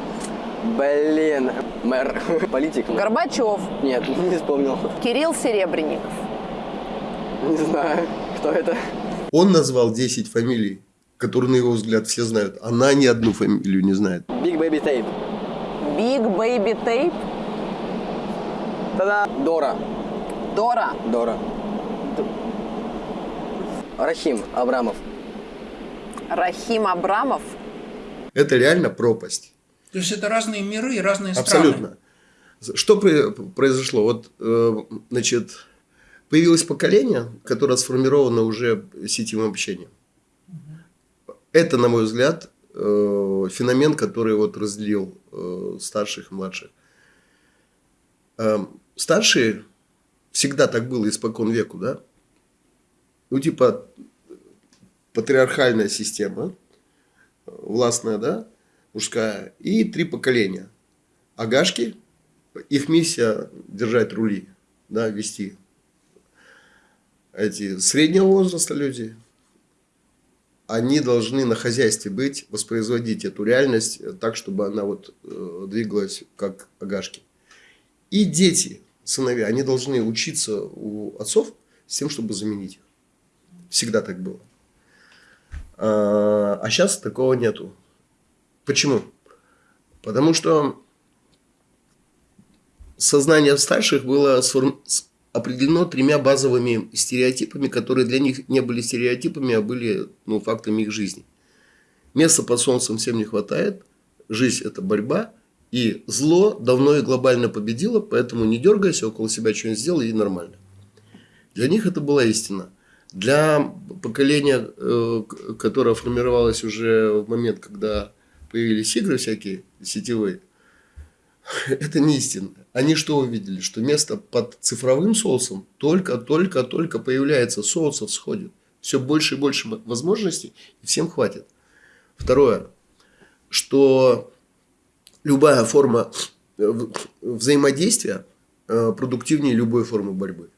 Speaker 4: Блин, мэр, политик.
Speaker 3: Горбачев.
Speaker 4: Нет, не вспомнил.
Speaker 3: Кирилл Серебренников.
Speaker 4: Не знаю, кто это.
Speaker 1: Он назвал 10 фамилий, которые, на его взгляд, все знают. Она ни одну фамилию не знает.
Speaker 4: Big Baby Tape.
Speaker 3: Big Baby Tape?
Speaker 4: Тогда Дора.
Speaker 3: Дора?
Speaker 4: Дора. Рахим Абрамов.
Speaker 3: Рахим Абрамов?
Speaker 1: Это реально пропасть.
Speaker 2: То есть это разные миры и разные страны.
Speaker 1: Абсолютно. Что произошло? Вот, э, значит, появилось поколение, которое сформировано уже сетевым общением. Это, на мой взгляд, э, феномен, который вот разделил э, старших и младших. Старшие всегда так было испокон веку, да? Ну, типа, патриархальная система, властная, да? Мужская, и три поколения. Агашки, их миссия держать рули, да, вести. Эти среднего возраста люди, они должны на хозяйстве быть, воспроизводить эту реальность так, чтобы она вот э, двигалась как агашки. И дети, сыновья, они должны учиться у отцов с тем, чтобы заменить их. Всегда так было. А, а сейчас такого нету. Почему? Потому что сознание старших было определено тремя базовыми стереотипами, которые для них не были стереотипами, а были ну, фактами их жизни. Места под солнцем всем не хватает, жизнь – это борьба, и зло давно и глобально победило, поэтому не дергайся, около себя что-нибудь сделай и нормально. Для них это была истина. Для поколения, э, которое формировалось уже в момент, когда появились игры всякие сетевые, это не истина. Они что увидели? Что место под цифровым соусом только-только-только появляется, соусов сходит. Все больше и больше возможностей, и всем хватит. Второе, что любая форма э, взаимодействия э, продуктивнее любой формы борьбы.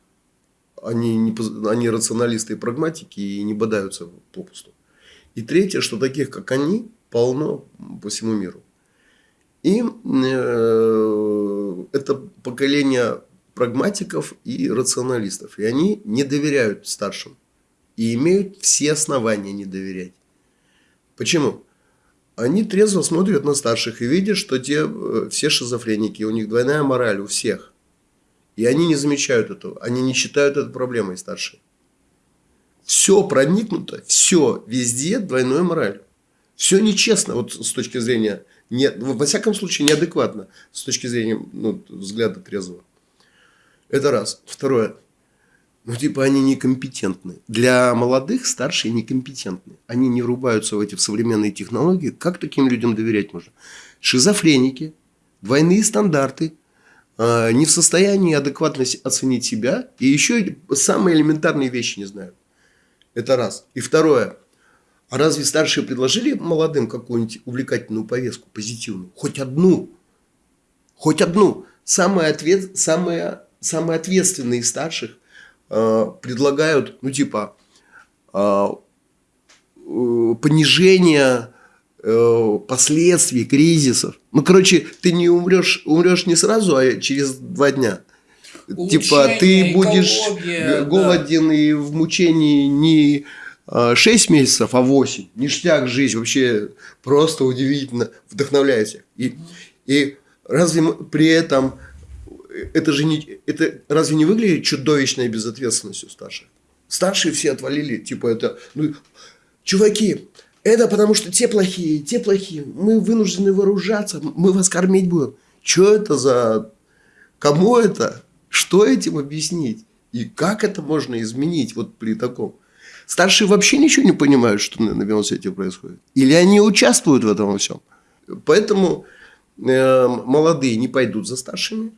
Speaker 1: Они, не, они рационалисты и прагматики и не бодаются попусту. И третье, что таких, как они, полно по всему миру. И э, это поколение прагматиков и рационалистов. И они не доверяют старшим. И имеют все основания не доверять. Почему? Они трезво смотрят на старших и видят, что те э, все шизофреники, у них двойная мораль у всех. И они не замечают этого. Они не считают это проблемой старшие. Все проникнуто, все везде двойной мораль. Все нечестно вот с точки зрения, не, во всяком случае, неадекватно с точки зрения ну, взгляда трезвого. Это раз. Второе. Ну, типа, они некомпетентны. Для молодых старшие некомпетентны. Они не врубаются в эти современные технологии. Как таким людям доверять можно? Шизофреники, двойные стандарты, э, не в состоянии адекватно оценить себя. И еще самые элементарные вещи не знают. Это раз. И второе. А разве старшие предложили молодым какую-нибудь увлекательную повестку, позитивную? Хоть одну. Хоть одну. Самые, ответ, самые, самые ответственные из старших э, предлагают, ну, типа, э, э, понижение э, последствий кризисов. Ну, короче, ты не умрешь, умрешь не сразу, а через два дня. типа, ты будешь
Speaker 2: экология,
Speaker 1: голоден да. и в мучении не 6 месяцев, а 8. Ништяк жизнь. Вообще просто удивительно. Вдохновляет всех. И, и разве при этом это же не, это разве не выглядит чудовищной безответственностью старших? Старшие все отвалили, типа это, ну, чуваки, это потому что те плохие, те плохие, мы вынуждены вооружаться, мы вас кормить будем. Что это за... Кому это? Что этим объяснить? И как это можно изменить вот при таком? Старшие вообще ничего не понимают, что на велосипеде происходит. Или они участвуют в этом во всем. Поэтому э, молодые не пойдут за старшими.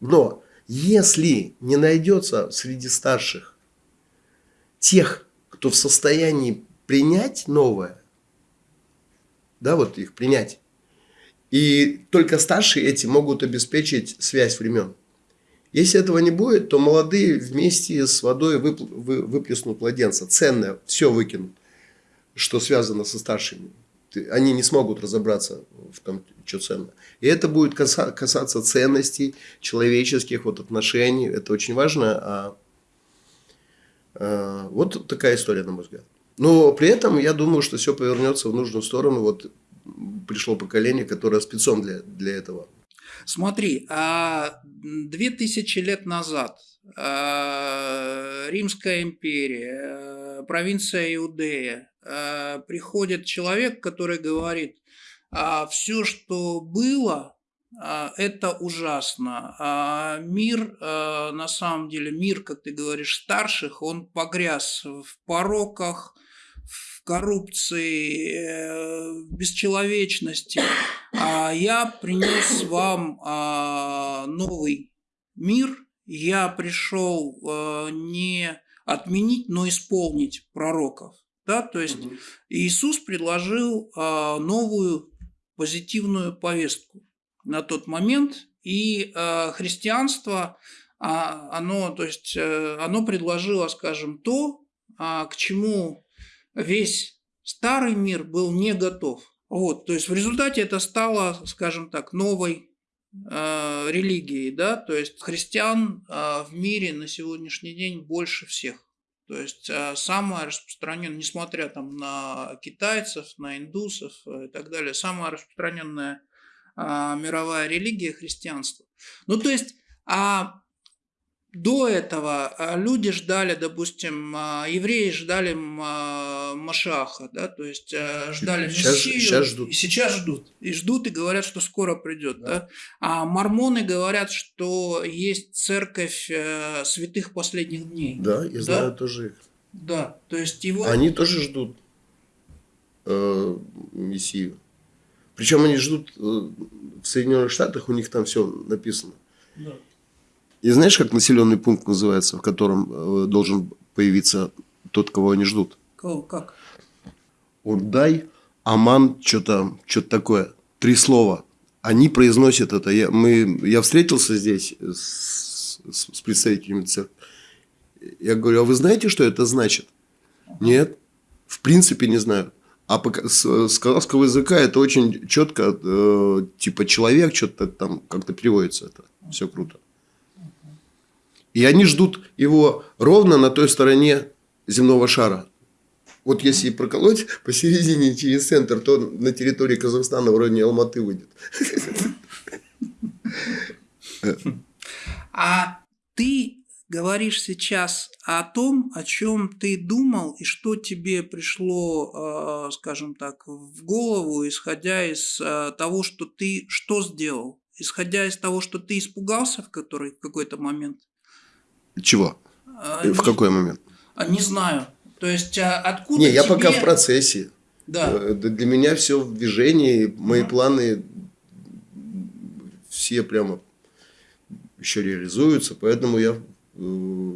Speaker 1: Но если не найдется среди старших тех, кто в состоянии принять новое, да, вот их принять, и только старшие эти могут обеспечить связь времен. Если этого не будет, то молодые вместе с водой выплеснут младенца. Ценное, все выкинут, что связано со старшими. Они не смогут разобраться в том, что ценно. И это будет касаться ценностей человеческих вот отношений. Это очень важно. А, а, вот такая история, на мой взгляд. Но при этом я думаю, что все повернется в нужную сторону. Вот пришло поколение, которое спецом для, для этого.
Speaker 2: Смотри, а две тысячи лет назад а, Римская империя, провинция Иудея, приходит человек, который говорит, все, что было, это ужасно. Мир, на самом деле, мир, как ты говоришь, старших, он погряз в пороках, в коррупции, э, в бесчеловечности. А я принес вам а, новый мир. Я пришел а, не отменить, но исполнить пророков. Да? То есть угу. Иисус предложил новую позитивную повестку на тот момент, и христианство, оно, то есть, э, оно предложило, скажем, то, к чему весь старый мир был не готов. Вот, то есть в результате это стало, скажем так, новой э, религией, да, то есть христиан э, в мире на сегодняшний день больше всех. То есть э, самая распространенная, несмотря там на китайцев, на индусов и так далее, самая распространенная э, мировая религия христианство. Ну то есть, а до этого а, люди ждали, допустим, а, евреи ждали а, Машаха, да, то есть ждали
Speaker 1: сейчас, Мессию, сейчас ждут.
Speaker 2: и сейчас ждут, и ждут и говорят, что скоро придет, да. да. А мормоны говорят, что есть церковь э, святых последних дней.
Speaker 1: Да, я да? знаю тоже их.
Speaker 2: Да, то есть его.
Speaker 1: Они тоже ждут э, Мессию. Причем они ждут э, в Соединенных Штатах, у них там все написано. Да. И знаешь, как населенный пункт называется, в котором э, должен появиться тот, кого они ждут?
Speaker 2: Кого? Как?
Speaker 1: Урдай, Аман, что-то что такое. Три слова. Они произносят это. Я, мы, я встретился здесь с, с, с представителями церкви. Я говорю, а вы знаете, что это значит? Нет. В принципе, не знаю. А по, с, с казахского языка это очень четко, э, типа человек, что-то там как-то переводится это. Все круто. И они ждут его ровно на той стороне земного шара. Вот если проколоть посередине через центр, то на территории Казахстана вроде Алматы выйдет.
Speaker 2: А ты говоришь сейчас о том, о чем ты думал и что тебе пришло, э, скажем так, в голову, исходя из э, того, что ты что сделал, исходя из того, что ты испугался в, который, в какой-то момент.
Speaker 1: Чего? А, в какой момент?
Speaker 2: А, не знаю. То есть а, откуда?
Speaker 1: Не, тебе... я пока в процессе. Да. Э, для меня все в движении, мои угу. планы все прямо еще реализуются, поэтому я э,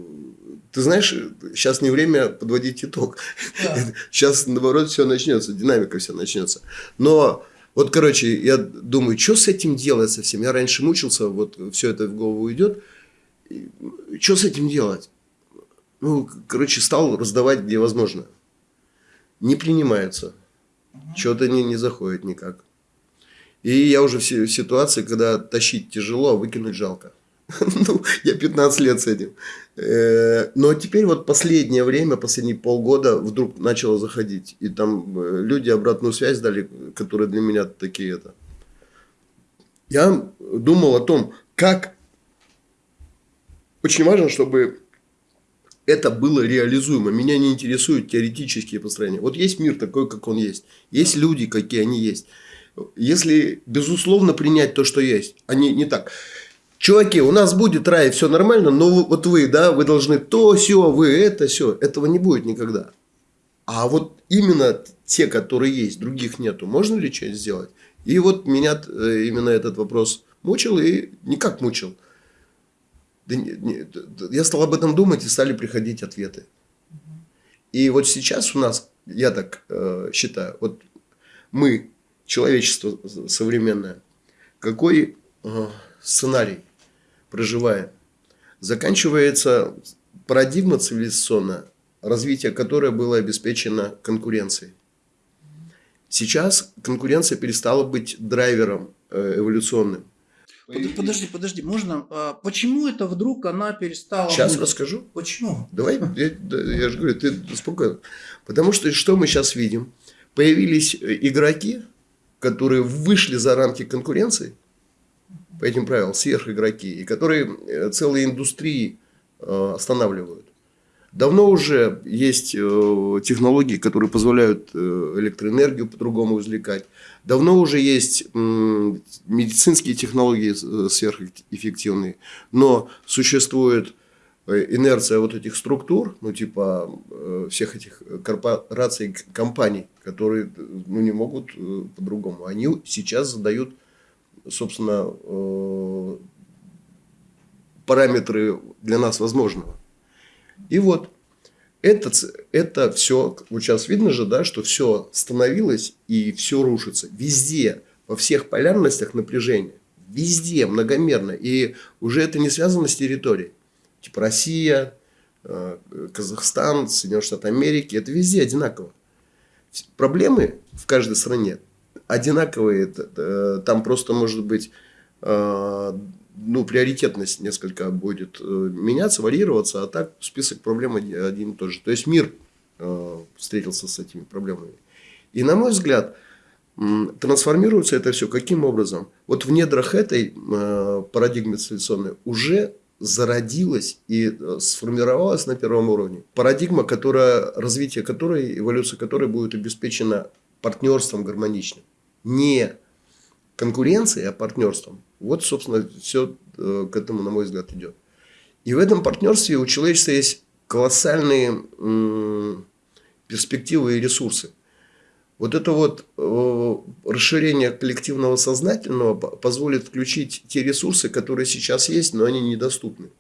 Speaker 1: ты знаешь, сейчас не время подводить итог. Да. Сейчас, наоборот, все начнется, динамика все начнется. Но вот, короче, я думаю, что с этим делать совсем? Я раньше мучился, вот все это в голову идет. Что с этим делать? Ну, короче, стал раздавать, где возможно. Не принимаются. Что-то не, не заходит никак. И я уже в ситуации, когда тащить тяжело, а выкинуть жалко. ну, я 15 лет с этим. Э, но теперь вот последнее время, последние полгода вдруг начало заходить. И там э, люди обратную связь дали, которые для меня такие это. Я думал о том, как очень важно, чтобы это было реализуемо. Меня не интересуют теоретические построения. Вот есть мир такой, как он есть. Есть люди, какие они есть. Если, безусловно, принять то, что есть, не, не так. Чуваки, у нас будет рай, все нормально, но вот вы, да, вы должны то, все, вы это, все. Этого не будет никогда. А вот именно те, которые есть, других нету, можно ли что-нибудь сделать? И вот меня э, именно этот вопрос мучил и никак мучил. Я стал об этом думать и стали приходить ответы. И вот сейчас у нас, я так э, считаю, вот мы, человечество современное, какой э, сценарий проживаем? Заканчивается парадигма цивилизационная, развитие которой было обеспечено конкуренцией. Сейчас конкуренция перестала быть драйвером э, эволюционным.
Speaker 2: Подожди, подожди, можно? А почему это вдруг она перестала?
Speaker 1: Сейчас быть? расскажу.
Speaker 2: Почему?
Speaker 1: Давай, я, я же говорю, ты спокойно. Потому что что мы сейчас видим? Появились э, игроки, которые вышли за рамки конкуренции по этим правилам, сверхигроки, и которые э, целые индустрии э, останавливают. Давно уже есть технологии, которые позволяют электроэнергию по-другому извлекать. Давно уже есть медицинские технологии э, сверхэффективные, но существует э, инерция вот этих структур, ну типа э, всех этих корпораций, компаний, которые ну, не могут по-другому. Они сейчас задают, собственно, параметры для нас возможного. И вот это, это все, вот сейчас видно же, да, что все становилось и все рушится. Везде, во всех полярностях напряжения. Везде, многомерно. И уже это не связано с территорией. Типа Россия, э, Казахстан, Соединенные Штаты Америки. Это везде одинаково. Проблемы в каждой стране одинаковые. Э, там просто может быть э, ну, приоритетность несколько будет э, меняться, варьироваться, а так список проблем один и тот же. То есть мир э, встретился с этими проблемами. И на мой взгляд, трансформируется это все каким образом? Вот в недрах этой э, парадигмы цивилизационной уже зародилась и сформировалась на первом уровне парадигма, которая, развитие которой, эволюция которой будет обеспечена партнерством гармоничным. Не конкуренцией, а партнерством. Вот, собственно, все э, к этому, на мой взгляд, идет. И в этом партнерстве у человечества есть колоссальные перспективы и ресурсы. Вот это вот э, расширение коллективного сознательного позволит включить те ресурсы, которые сейчас есть, но они недоступны.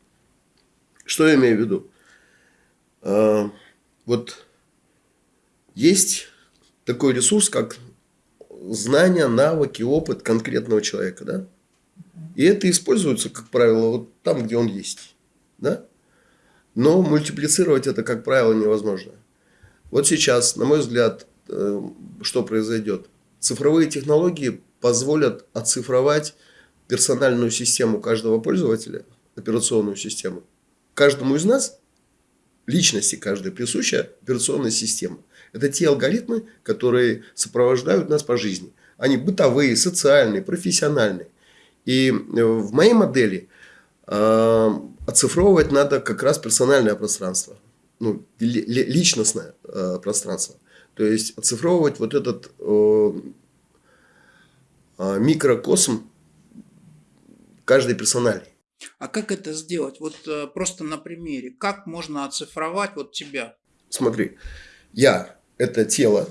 Speaker 1: Что я имею в виду? Э, вот есть такой ресурс, как знания, навыки, опыт конкретного человека, да? И это используется, как правило, вот там, где он есть. Да? Но мультиплицировать это, как правило, невозможно. Вот сейчас, на мой взгляд, э, что произойдет? Цифровые технологии позволят оцифровать персональную систему каждого пользователя, операционную систему. Каждому из нас, личности каждой, присуща операционная система. Это те алгоритмы, которые сопровождают нас по жизни. Они бытовые, социальные, профессиональные. И э, в моей модели э, оцифровывать надо как раз персональное пространство, ну, личностное э, пространство. То есть оцифровывать вот этот э, э, микрокосм каждой персонали.
Speaker 2: А как это сделать? Вот э, просто на примере. Как можно оцифровать вот тебя?
Speaker 1: Смотри, я – это тело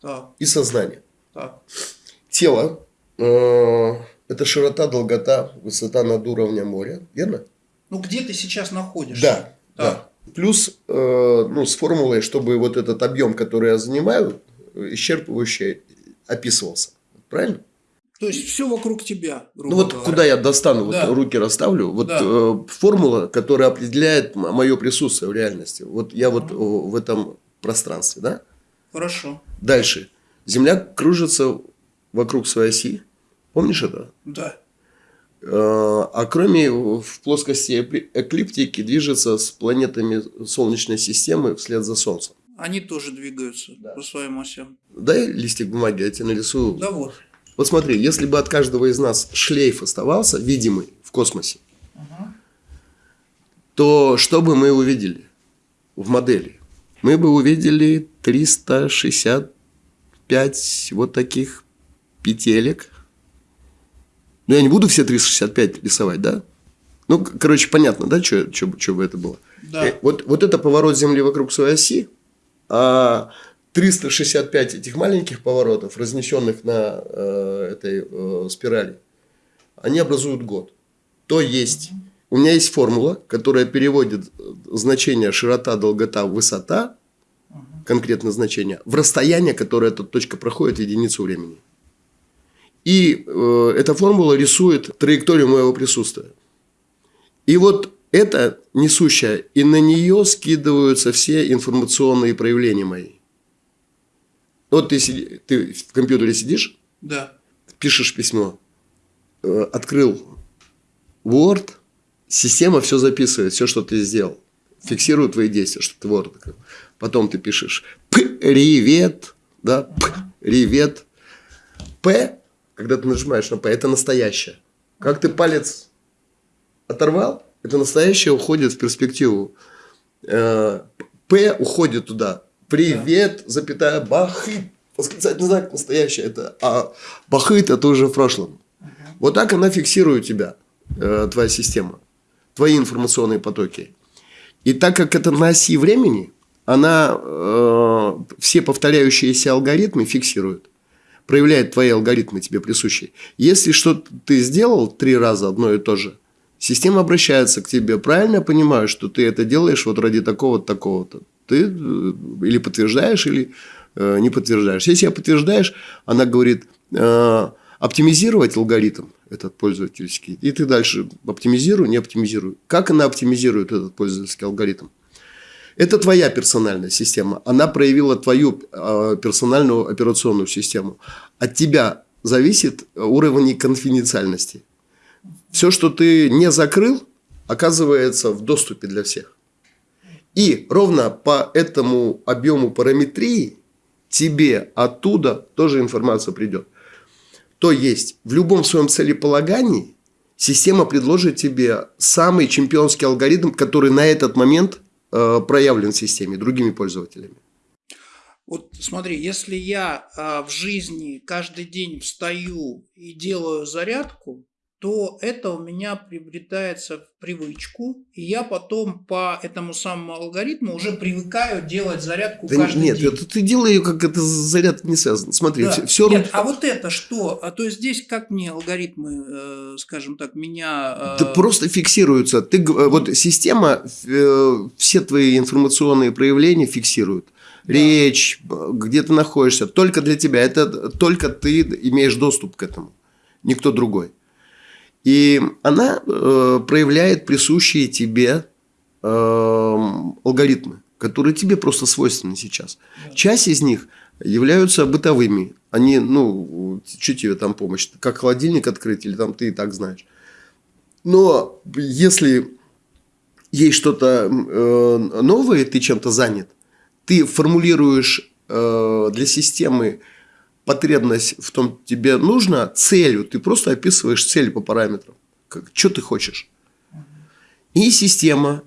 Speaker 2: так.
Speaker 1: и сознание.
Speaker 2: Так.
Speaker 1: Тело э, это широта, долгота, высота над уровнем моря, верно?
Speaker 2: Ну, где ты сейчас находишься?
Speaker 1: Да, да. да. Плюс, э, ну, с формулой, чтобы вот этот объем, который я занимаю, исчерпывающе описывался. Правильно?
Speaker 2: То есть все вокруг тебя.
Speaker 1: Ну вот говоря. куда я достану, да. вот руки расставлю, вот да. э, формула, которая определяет мое присутствие в реальности. Вот я вот в этом пространстве, да?
Speaker 2: Хорошо.
Speaker 1: Дальше. Земля кружится вокруг своей оси. Помнишь это?
Speaker 2: Да.
Speaker 1: Э, а кроме в плоскости эклиптики движется с планетами Солнечной системы вслед за Солнцем.
Speaker 2: Они тоже двигаются да. по своим осям.
Speaker 1: Дай листик бумаги, я тебе нарисую.
Speaker 2: Да вот.
Speaker 1: Вот смотри, если бы от каждого из нас шлейф оставался, видимый в космосе, угу. то что бы мы увидели в модели? Мы бы увидели 365 вот таких петелек. Ну, я не буду все 365 рисовать, да? Ну, короче, понятно, да, что, бы это было?
Speaker 2: Да.
Speaker 1: Э, вот, вот это поворот Земли вокруг своей оси, а 365 этих маленьких поворотов, разнесенных на э, этой э, спирали, они образуют год. То есть, у меня есть формула, которая переводит э, значение широта, долгота, высота, конкретное значение, в расстояние, которое эта точка проходит в единицу времени. И э, эта формула рисует траекторию моего присутствия. И вот это несущая, и на нее скидываются все информационные проявления мои. Вот ты, сиди, ты в компьютере сидишь,
Speaker 2: да.
Speaker 1: пишешь письмо, э, открыл Word, система все записывает, все, что ты сделал. Фиксирует твои действия, что ты Word открыл. Потом ты пишешь привет, да, привет. П, когда ты нажимаешь на П, это настоящее. Как ты палец оторвал, это настоящее уходит в перспективу. Э, П уходит туда. Привет, запятая, бахыт. Восклицательный знак настоящий. Это, а бахыт это уже в прошлом. Вот так она фиксирует тебя, э, твоя система. Твои информационные потоки. И так как это на оси времени, она э, все повторяющиеся алгоритмы фиксирует. Проявляет твои алгоритмы тебе присущие. Если что ты сделал три раза одно и то же, система обращается к тебе. Правильно я понимаю, что ты это делаешь вот ради такого-то, такого-то ты э, или подтверждаешь, или э, не подтверждаешь. Если я подтверждаешь, она говорит, э, оптимизировать алгоритм этот пользовательский, и ты дальше оптимизируй, не оптимизируй. Как она оптимизирует этот пользовательский алгоритм? Это твоя персональная система. Она проявила твою э, персональную операционную систему. От тебя зависит уровень конфиденциальности. Все, что ты не закрыл, оказывается в доступе для всех. И ровно по этому объему параметрии тебе оттуда тоже информация придет. То есть, в любом своем целеполагании система предложит тебе самый чемпионский алгоритм, который на этот момент проявлен в системе другими пользователями.
Speaker 2: Вот смотри, если я э, в жизни каждый день встаю и делаю зарядку, то это у меня приобретается в привычку, и я потом по этому самому алгоритму уже привыкаю делать зарядку да каждый
Speaker 1: нет,
Speaker 2: день.
Speaker 1: Нет, это ты делаешь, как это заряд не связан. Смотри, да. все, все
Speaker 2: Нет, а вот это что? А то есть здесь как мне алгоритмы, э, скажем так, меня...
Speaker 1: Э... Да просто фиксируются. Ты, э, вот система э, все твои информационные проявления фиксирует. Да. Речь, где ты находишься, только для тебя. Это только ты имеешь доступ к этому, никто другой. И она э, проявляет присущие тебе э, алгоритмы, которые тебе просто свойственны сейчас. Да. Часть из них являются бытовыми. Они, ну, что тебе там помощь? Как холодильник открыть, или там ты и так знаешь. Но если есть что-то э, новое, ты чем-то занят, ты формулируешь э, для системы потребность в том тебе нужно целью, ты просто описываешь цель по параметрам, как, что ты хочешь. И система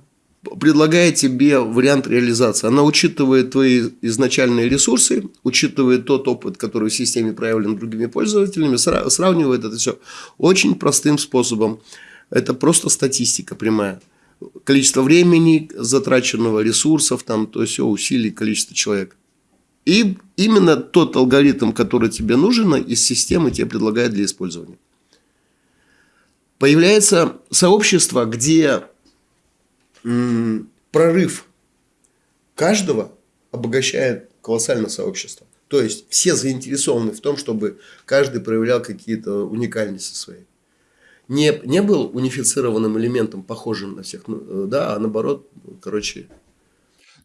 Speaker 1: предлагает тебе вариант реализации. Она учитывает твои изначальные ресурсы, учитывает тот опыт, который в системе проявлен другими пользователями, сравнивает это все очень простым способом. Это просто статистика прямая. Количество времени, затраченного ресурсов, там, то есть усилий, количество человек. И именно тот алгоритм, который тебе нужен, из системы тебе предлагают для использования. Появляется сообщество, где прорыв каждого обогащает колоссальное сообщество. То есть все заинтересованы в том, чтобы каждый проявлял какие-то уникальности свои. Не, не был унифицированным элементом, похожим на всех, ну, э, да, а наоборот, короче,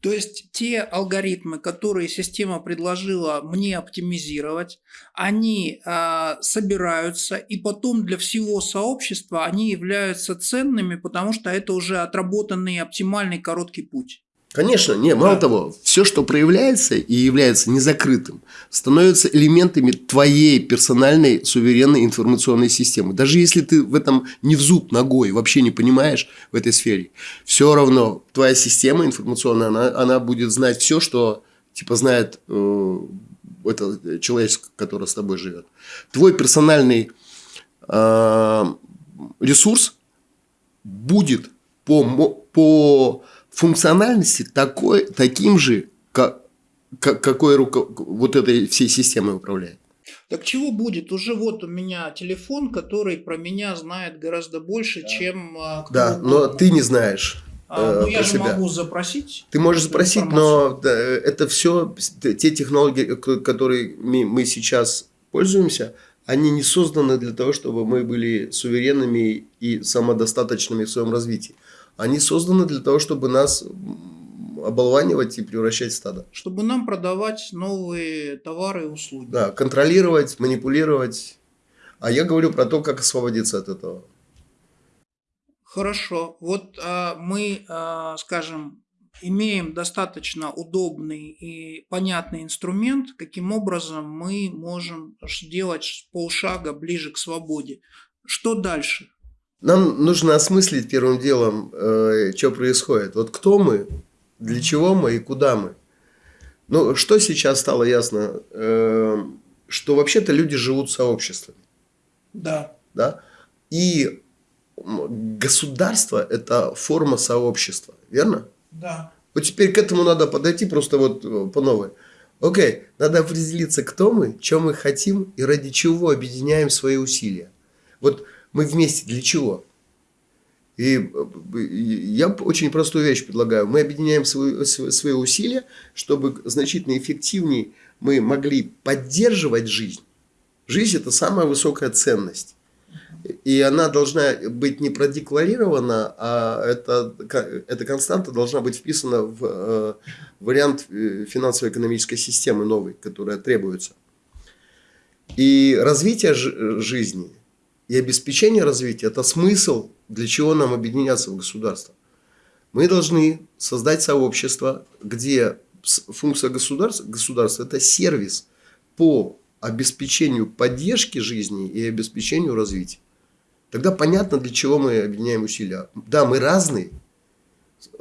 Speaker 2: то есть те алгоритмы, которые система предложила мне оптимизировать, они э, собираются и потом для всего сообщества они являются ценными, потому что это уже отработанный оптимальный короткий путь.
Speaker 1: Конечно, не, мало да. того, все, что проявляется и является незакрытым, становится элементами твоей персональной суверенной информационной системы. Даже если ты в этом не в зуб ногой, вообще не понимаешь в этой сфере, все равно твоя система информационная, она, она будет знать все, что типа знает э, это человек, который с тобой живет. Твой персональный э, ресурс будет по, по функциональности такой, таким же, как, как, какой руко, вот этой всей системой управляет.
Speaker 2: Так чего будет? Уже вот у меня телефон, который про меня знает гораздо больше,
Speaker 1: да.
Speaker 2: чем...
Speaker 1: А, да, но ты не знаешь.
Speaker 2: А, ну, я же себя. могу запросить.
Speaker 1: Ты можешь запросить, но да, это все, те технологии, которые мы сейчас пользуемся, они не созданы для того, чтобы мы были суверенными и самодостаточными в своем развитии. Они созданы для того, чтобы нас оболванивать и превращать в стадо.
Speaker 2: Чтобы нам продавать новые товары и услуги.
Speaker 1: Да, контролировать, манипулировать. А я говорю про то, как освободиться от этого.
Speaker 2: Хорошо. Вот а, мы, а, скажем, имеем достаточно удобный и понятный инструмент, каким образом мы можем делать полшага ближе к свободе. Что дальше?
Speaker 1: Нам нужно осмыслить первым делом, э, что происходит. Вот кто мы, для чего мы и куда мы. Ну, что сейчас стало ясно? Э, что вообще-то люди живут сообществами.
Speaker 2: Да.
Speaker 1: Да? И государство – это форма сообщества, верно?
Speaker 2: Да.
Speaker 1: Вот теперь к этому надо подойти просто вот э, по новой. Окей, надо определиться, кто мы, что мы хотим и ради чего объединяем свои усилия. Вот мы вместе для чего? И я очень простую вещь предлагаю. Мы объединяем свои, свои усилия, чтобы значительно эффективнее мы могли поддерживать жизнь. Жизнь – это самая высокая ценность. И она должна быть не продекларирована, а это, эта константа должна быть вписана в э, вариант э, финансово-экономической системы новой, которая требуется. И развитие жизни – и обеспечение развития – это смысл, для чего нам объединяться в государство. Мы должны создать сообщество, где функция государства, государства – это сервис по обеспечению поддержки жизни и обеспечению развития. Тогда понятно, для чего мы объединяем усилия. Да, мы разные,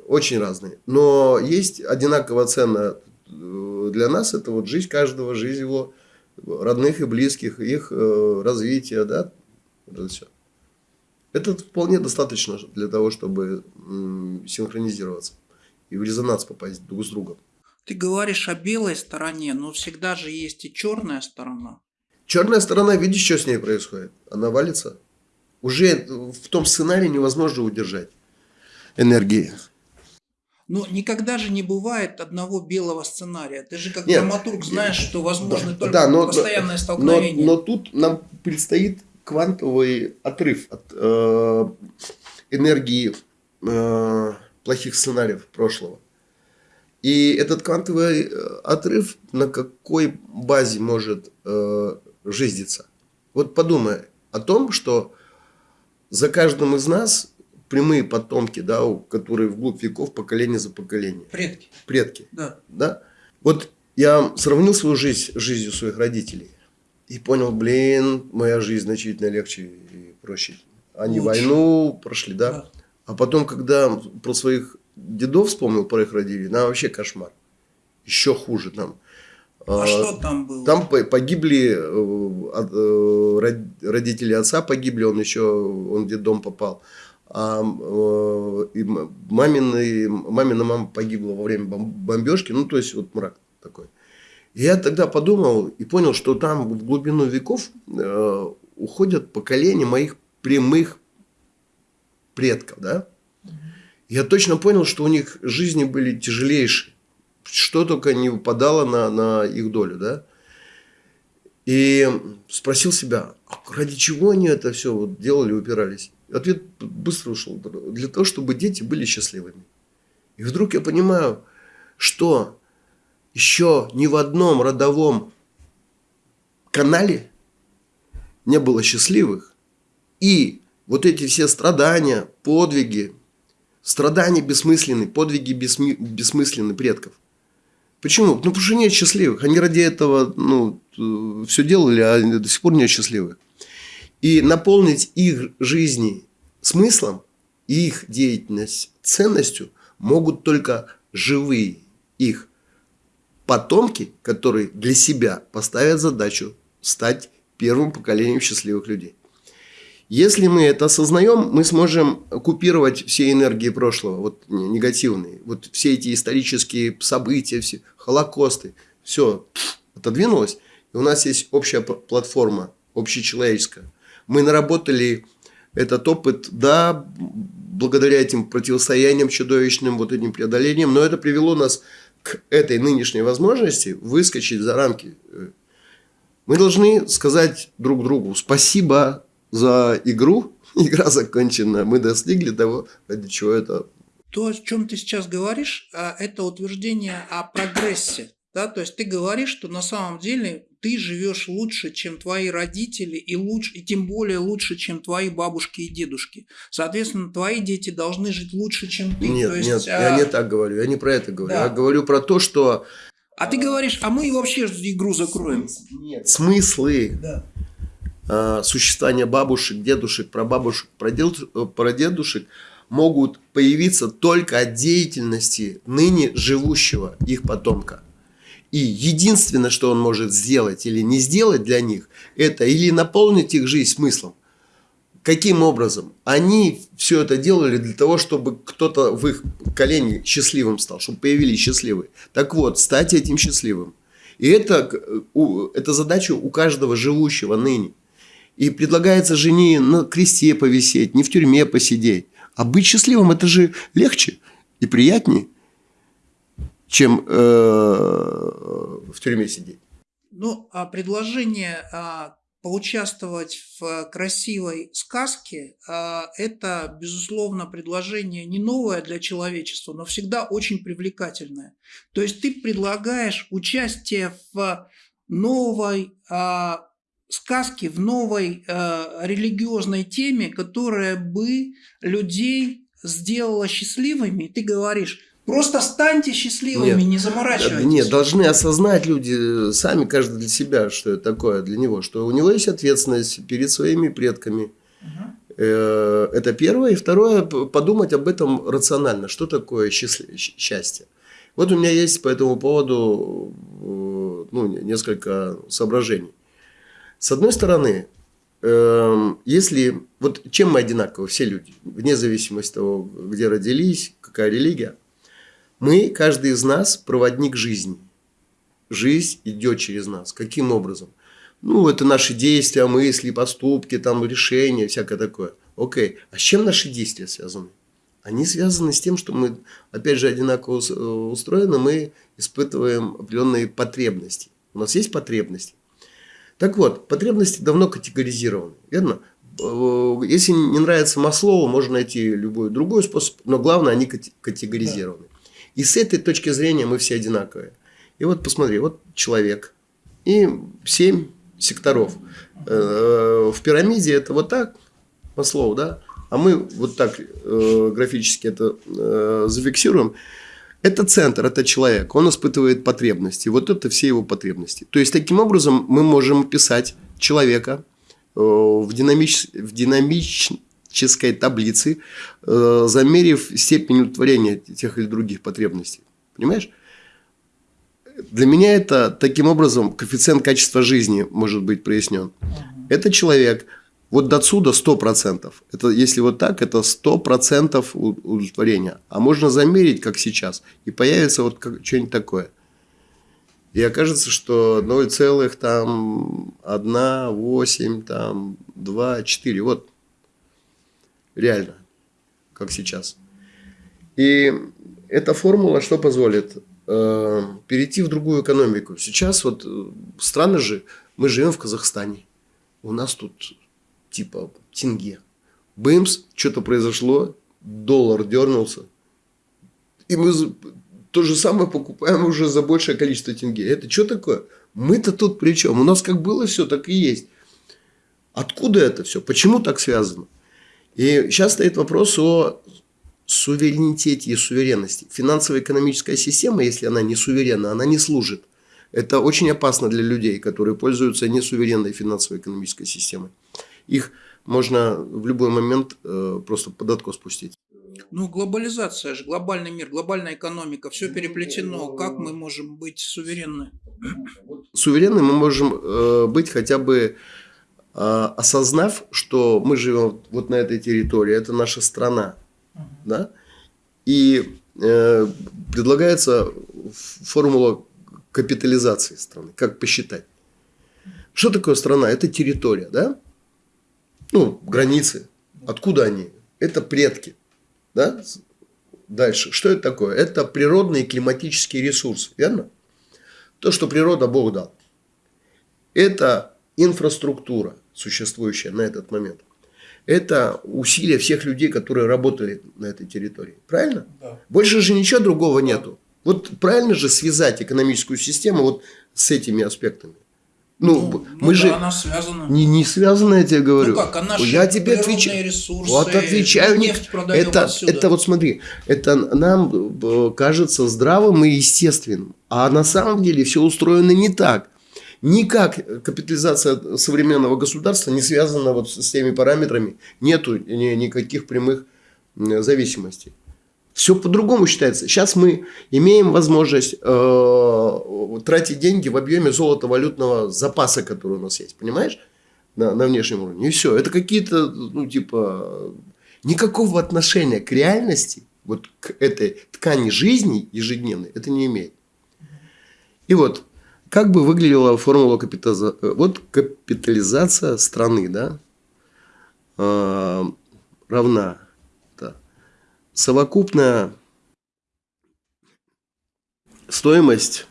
Speaker 1: очень разные, но есть одинаково ценно э, для нас, это вот жизнь каждого, жизнь его родных и близких, их э, развитие, да, это все. Это вполне достаточно для того, чтобы синхронизироваться и в резонанс попасть друг с другом.
Speaker 2: Ты говоришь о белой стороне, но всегда же есть и черная сторона.
Speaker 1: Черная сторона, видишь, что с ней происходит? Она валится. Уже в том сценарии невозможно удержать энергии.
Speaker 2: Но никогда же не бывает одного белого сценария. Ты же как Нет, драматург знаешь, что возможно да, только да, но, постоянное столкновение.
Speaker 1: Но, но тут нам предстоит квантовый отрыв от э, энергии э, плохих сценариев прошлого. И этот квантовый э, отрыв на какой базе может э, жизниться? Вот подумай о том, что за каждым из нас прямые потомки, да, которые вглубь веков, поколение за поколением.
Speaker 2: Предки.
Speaker 1: Предки.
Speaker 2: Да.
Speaker 1: да? Вот я сравнил свою жизнь с жизнью своих родителей. И понял, блин, моя жизнь значительно легче и проще. Они Лучше. войну прошли, да? да. А потом, когда про своих дедов вспомнил, про их родителей, нам вообще кошмар. Еще хуже там.
Speaker 2: А, а что там было?
Speaker 1: Там погибли э, родители отца погибли, он еще он в детдом попал. А э, и мамина, мамина мама погибла во время бомбежки. Ну, то есть, вот мрак такой я тогда подумал и понял, что там в глубину веков э, уходят поколения моих прямых предков, да? Я точно понял, что у них жизни были тяжелейшие. что только не выпадало на, на их долю, да. И спросил себя, а ради чего они это все вот делали, упирались? Ответ быстро ушел. Для того, чтобы дети были счастливыми. И вдруг я понимаю, что еще ни в одном родовом канале не было счастливых. И вот эти все страдания, подвиги, страдания бессмысленные, подвиги бессмы, бессмысленные предков. Почему? Ну, потому что нет счастливых. Они ради этого ну, все делали, а до сих пор нет счастливых. И наполнить их жизни смыслом, их деятельность ценностью могут только живые их потомки, которые для себя поставят задачу стать первым поколением счастливых людей. Если мы это осознаем, мы сможем купировать все энергии прошлого, вот негативные, вот все эти исторические события, все холокосты, все отодвинулось, и у нас есть общая платформа, общечеловеческая. Мы наработали этот опыт, да, благодаря этим противостояниям чудовищным, вот этим преодолениям, но это привело нас к этой нынешней возможности выскочить за рамки. Мы должны сказать друг другу спасибо за игру, игра закончена, мы достигли того, ради чего это.
Speaker 2: То, о чем ты сейчас говоришь, а, это утверждение о прогрессе. Да? То есть ты говоришь, что на самом деле ты живешь лучше, чем твои родители, и, лучше, и тем более лучше, чем твои бабушки и дедушки. Соответственно, твои дети должны жить лучше, чем ты.
Speaker 1: Нет,
Speaker 2: есть,
Speaker 1: нет, а... я не так говорю, я не про это говорю. Да. Я говорю про то, что...
Speaker 2: А ты говоришь, а мы вообще игру закроем.
Speaker 1: Нет, смыслы. Да Э, существования бабушек, дедушек, прабабушек, прадедушек могут появиться только от деятельности ныне живущего их потомка. И единственное, что он может сделать или не сделать для них, это или наполнить их жизнь смыслом. Каким образом? Они все это делали для того, чтобы кто-то в их колене счастливым стал, чтобы появились счастливые. Так вот, стать этим счастливым. И это, это задача у каждого живущего ныне. И предлагается жене на кресте повисеть, не в тюрьме посидеть. А быть счастливым это же легче и приятнее, чем э, в тюрьме сидеть.
Speaker 2: Ну, а предложение а, поучаствовать в красивой сказке а, – это, безусловно, предложение не новое для человечества, но всегда очень привлекательное. То есть ты предлагаешь участие в новой а, сказки в новой религиозной теме, которая бы людей сделала счастливыми, ты говоришь, просто станьте счастливыми, нет, не заморачивайтесь.
Speaker 1: Нет, должны осознать люди сами, каждый для себя, что это такое для него, что у него есть ответственность перед своими предками. Угу. Это первое. И второе, подумать об этом рационально. Что такое счастье? Вот у меня есть по этому поводу э, ну, несколько соображений. С одной стороны, эм, если... Вот чем мы одинаковы, все люди, вне зависимости от того, где родились, какая религия, мы, каждый из нас, проводник жизни. Жизнь идет через нас. Каким образом? Ну, это наши действия, мысли, поступки, там, решения, всякое такое. Окей. А с чем наши действия связаны? Они связаны с тем, что мы, опять же, одинаково устроены, мы испытываем определенные потребности. У нас есть потребности. Так вот, потребности давно категоризированы, верно? Э, если не нравится Маслову, можно найти любой другой способ, но главное, они категоризированы. И с этой точки зрения мы все одинаковые. И вот посмотри, вот человек и семь секторов. Э, в пирамиде это вот так, Маслоу, да? А мы вот так э, графически это зафиксируем. Это центр, это человек, он испытывает потребности. Вот это все его потребности. То есть, таким образом мы можем описать человека э, в, динамич... в динамической таблице, э, замерив степень удовлетворения тех или других потребностей. Понимаешь? Для меня это таким образом коэффициент качества жизни может быть прояснен. Это человек – вот до отсюда 100%. Это, если вот так, это 100% удовлетворения. А можно замерить, как сейчас, и появится вот что-нибудь такое. И окажется, что 0, там 1, 8, там 2, 4. Вот реально, как сейчас. И эта формула что позволит? э, перейти в другую экономику. Сейчас вот э, странно же, мы живем в Казахстане. У нас тут типа тенге. Бымс, что-то произошло, доллар дернулся. И мы то же самое покупаем уже за большее количество тенге. Это что такое? Мы-то тут при чем? У нас как было все, так и есть. Откуда это все? Почему так связано? И сейчас стоит вопрос о суверенитете и суверенности. Финансово-экономическая система, если она не суверенна, она не служит. Это очень опасно для людей, которые пользуются несуверенной финансово-экономической системой. Их можно в любой момент э, просто под откос спустить.
Speaker 2: Ну, глобализация же, глобальный мир, глобальная экономика, все переплетено. Как мы можем быть суверенны?
Speaker 1: Суверенны мы можем э, быть хотя бы осознав, что мы живем вот на этой территории, это наша страна. Да? И э, предлагается формула капитализации страны, как посчитать. Что такое страна? Это территория, да? Ну, границы. Откуда они? Это предки. Да? Дальше. Что это такое? Это природные климатические ресурсы, верно? То, что природа Бог дал. Это инфраструктура, существующая на этот момент. Это усилия всех людей, которые работали на этой территории. Правильно? Да. Больше же ничего другого да. нету. Вот правильно же связать экономическую систему вот с этими аспектами. Ну, ну мы ну, же
Speaker 2: да, она связана.
Speaker 1: Не, не связана, я тебе говорю.
Speaker 2: Ну как, а наши
Speaker 1: я тебе отвечаю.
Speaker 2: ресурсы,
Speaker 1: вот отвечаю. Нефть это, отсюда. это вот смотри, это нам э, кажется здравым и естественным. А на самом деле все устроено не так. Никак капитализация современного государства не связана вот с теми параметрами. Нету ни, никаких прямых зависимостей. Все по-другому считается. Сейчас мы имеем возможность э, тратить деньги в объеме золото-валютного запаса, который у нас есть. Понимаешь? На, на внешнем уровне. И все. Это какие-то, ну, типа, никакого отношения к реальности, вот к этой ткани жизни ежедневной, это не имеет. И вот, как бы выглядела формула капитализации? Вот капитализация страны, да, э, равна совокупная стоимость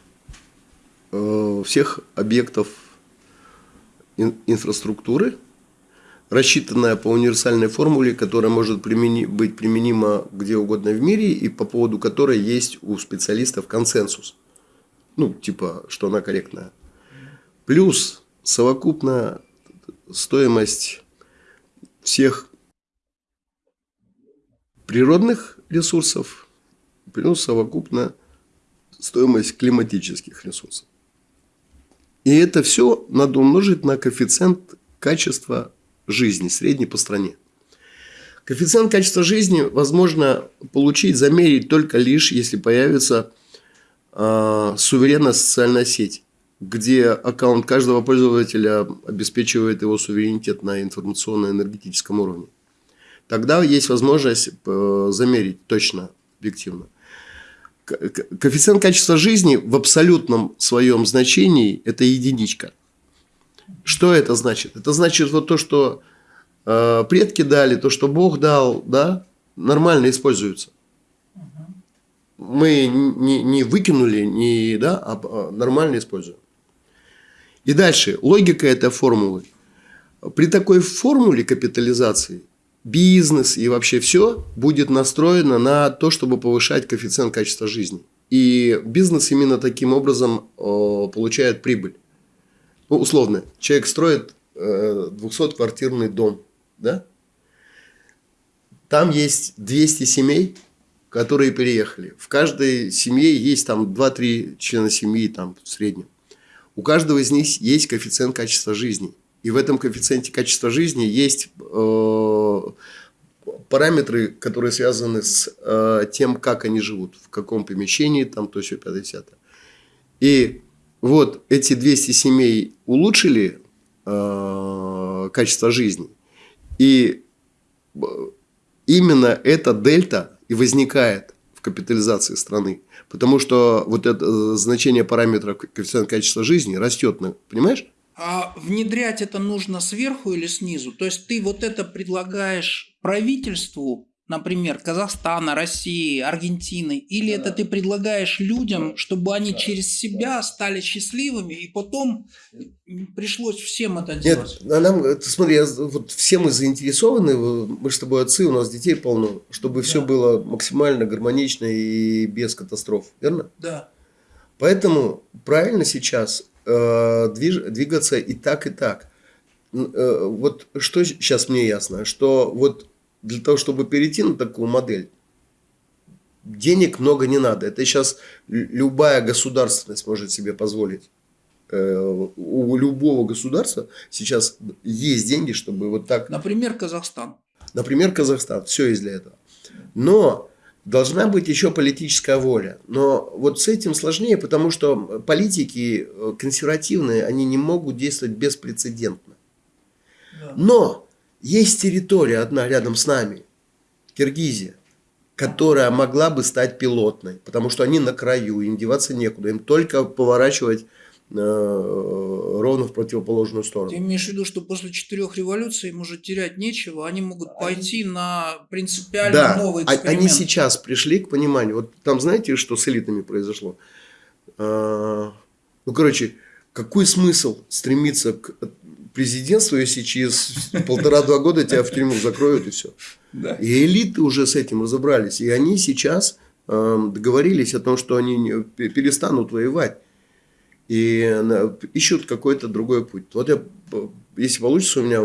Speaker 1: э, всех объектов инфраструктуры, рассчитанная по универсальной формуле, которая может примени, быть применима где угодно в мире и по поводу которой есть у специалистов консенсус. Ну, типа, что она корректная. Плюс совокупная стоимость всех природных ресурсов плюс совокупно стоимость климатических ресурсов. И это все надо умножить на коэффициент качества жизни, средний по стране. Коэффициент качества жизни возможно получить, замерить только лишь, если появится э, суверенная социальная сеть, где аккаунт каждого пользователя обеспечивает его суверенитет на информационно-энергетическом уровне тогда есть возможность э, замерить точно, объективно. Коэффициент качества жизни в абсолютном своем значении – это единичка. Что это значит? Это значит вот то, что э, предки дали, то, что Бог дал, да, нормально используется. Мы не, не выкинули, не, да, а, а нормально используем. И дальше, логика этой формулы. При такой формуле капитализации бизнес и вообще все будет настроено на то, чтобы повышать коэффициент качества жизни. И бизнес именно таким образом э, получает прибыль. Ну, условно, человек строит э, 200-квартирный дом, да? Там есть 200 семей, которые переехали. В каждой семье есть там 2-3 члена семьи там, в среднем. У каждого из них есть коэффициент качества жизни. И в этом коэффициенте качества жизни есть э, параметры, которые связаны с э, тем, как они живут, в каком помещении, там то все 50 И вот эти 200 семей улучшили э, качество жизни. И э, именно эта дельта и возникает в капитализации страны. Потому что вот это э, значение параметра коэффициента качества жизни растет, понимаешь?
Speaker 2: А внедрять это нужно сверху или снизу? То есть ты вот это предлагаешь правительству например, Казахстана, России, Аргентины, или это ты предлагаешь людям, чтобы они через себя стали счастливыми, и потом пришлось всем это делать?
Speaker 1: Нет, а нам, ты смотри, я, вот все мы заинтересованы, мы с тобой отцы, у нас детей полно, чтобы да. все было максимально гармонично и без катастроф, верно?
Speaker 2: Да.
Speaker 1: Поэтому правильно сейчас э, движ, двигаться и так, и так. Э, вот что сейчас мне ясно, что вот для того, чтобы перейти на такую модель, денег много не надо. Это сейчас любая государственность может себе позволить. Э, у любого государства сейчас есть деньги, чтобы вот так...
Speaker 2: Например, Казахстан.
Speaker 1: Например, Казахстан. Все есть для этого. Но должна быть еще политическая воля. Но вот с этим сложнее, потому что политики э, консервативные, они не могут действовать беспрецедентно. Но есть территория одна рядом с нами, Киргизия, которая могла бы стать пилотной, потому что они на краю, им деваться некуда, им только поворачивать э, ровно в противоположную сторону.
Speaker 2: Ты имеешь в виду, что после четырех революций им уже терять нечего, они могут пойти на принципиально
Speaker 1: да,
Speaker 2: новый
Speaker 1: а
Speaker 2: эксперимент.
Speaker 1: они сейчас пришли к пониманию. Вот там знаете, что с элитами произошло? А, ну, короче, какой смысл стремиться к президентству, если через полтора-два года тебя в тюрьму закроют и все. Да. И элиты уже с этим разобрались. И они сейчас э, договорились о том, что они перестанут воевать. И э, ищут какой-то другой путь. Вот я, если получится у меня,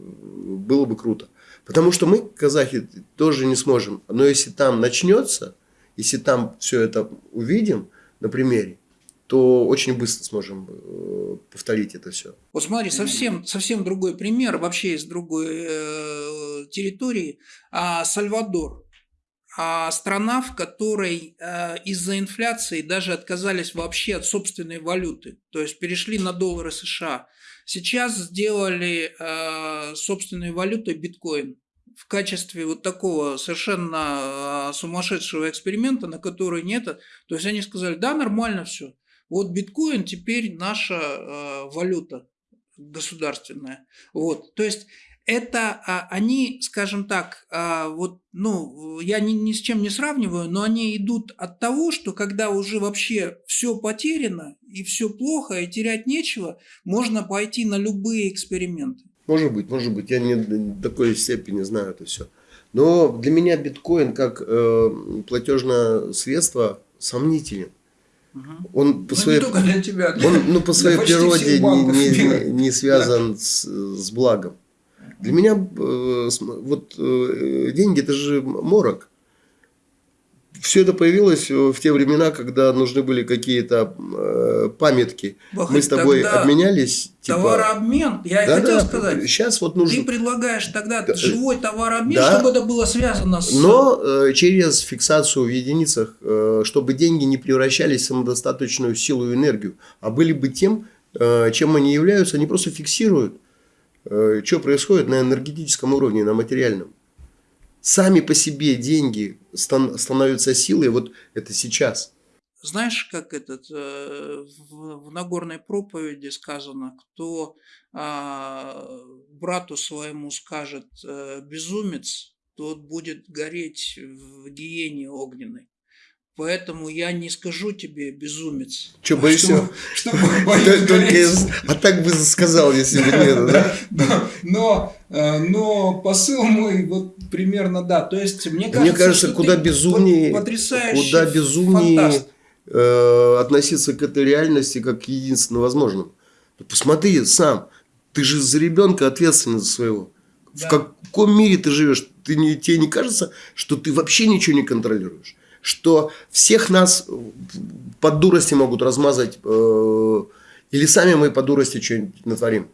Speaker 1: было бы круто. Потому что мы, казахи, тоже не сможем. Но если там начнется, если там все это увидим на примере, то очень быстро сможем э, повторить это все.
Speaker 2: Вот смотри, совсем, совсем другой пример, вообще из другой э, территории. А, Сальвадор. А страна, в которой э, из-за инфляции даже отказались вообще от собственной валюты, то есть перешли на доллары США. Сейчас сделали э, собственной валютой биткоин в качестве вот такого совершенно сумасшедшего эксперимента, на который нет. То есть они сказали, да, нормально все. Вот биткоин теперь наша э, валюта государственная. Вот. То есть это а, они, скажем так, а, вот, ну, я ни, ни с чем не сравниваю, но они идут от того, что когда уже вообще все потеряно и все плохо и терять нечего, можно пойти на любые эксперименты.
Speaker 1: Может быть, может быть, я не до такой степени знаю это все. Но для меня биткоин как э, платежное средство сомнителен. Он по
Speaker 2: ну,
Speaker 1: своей,
Speaker 2: не для тебя,
Speaker 1: для, он, ну, по своей природе не, не, не связан да. с, с благом. Для меня э, вот э, деньги это же морок. Все это появилось в те времена, когда нужны были какие-то э, памятки. Бахать, Мы с тобой обменялись.
Speaker 2: Типа... Товарообмен. Я да, хотел да, сказать.
Speaker 1: Сейчас вот нужно.
Speaker 2: Ты предлагаешь тогда да, живой товарообмен, да, чтобы это было связано с.
Speaker 1: Но э, через фиксацию в единицах, э, чтобы деньги не превращались в самодостаточную силу и энергию, а были бы тем, э, чем они являются, они просто фиксируют, э, что происходит на энергетическом уровне, на материальном сами по себе деньги становятся силой, вот это сейчас.
Speaker 2: Знаешь, как этот э, в Нагорной проповеди сказано, кто а, брату своему скажет э, безумец, тот будет гореть в гиене огненной. Поэтому я не скажу тебе безумец.
Speaker 1: Что боишься? Что, а так бы сказал, если бы нет,
Speaker 2: да? Но, э, но посыл мой вот примерно да. То есть мне кажется,
Speaker 1: мне кажется, куда безумнее, куда безумнее э, относиться к этой реальности как к единственно возможному. Посмотри сам, ты же за ребенка ответственный за своего. Да. В каком мире ты живешь? Ты не, тебе не кажется, что ты вообще ничего не контролируешь? что всех нас под дурости могут размазать, э, или сами мы по дурости что-нибудь натворим.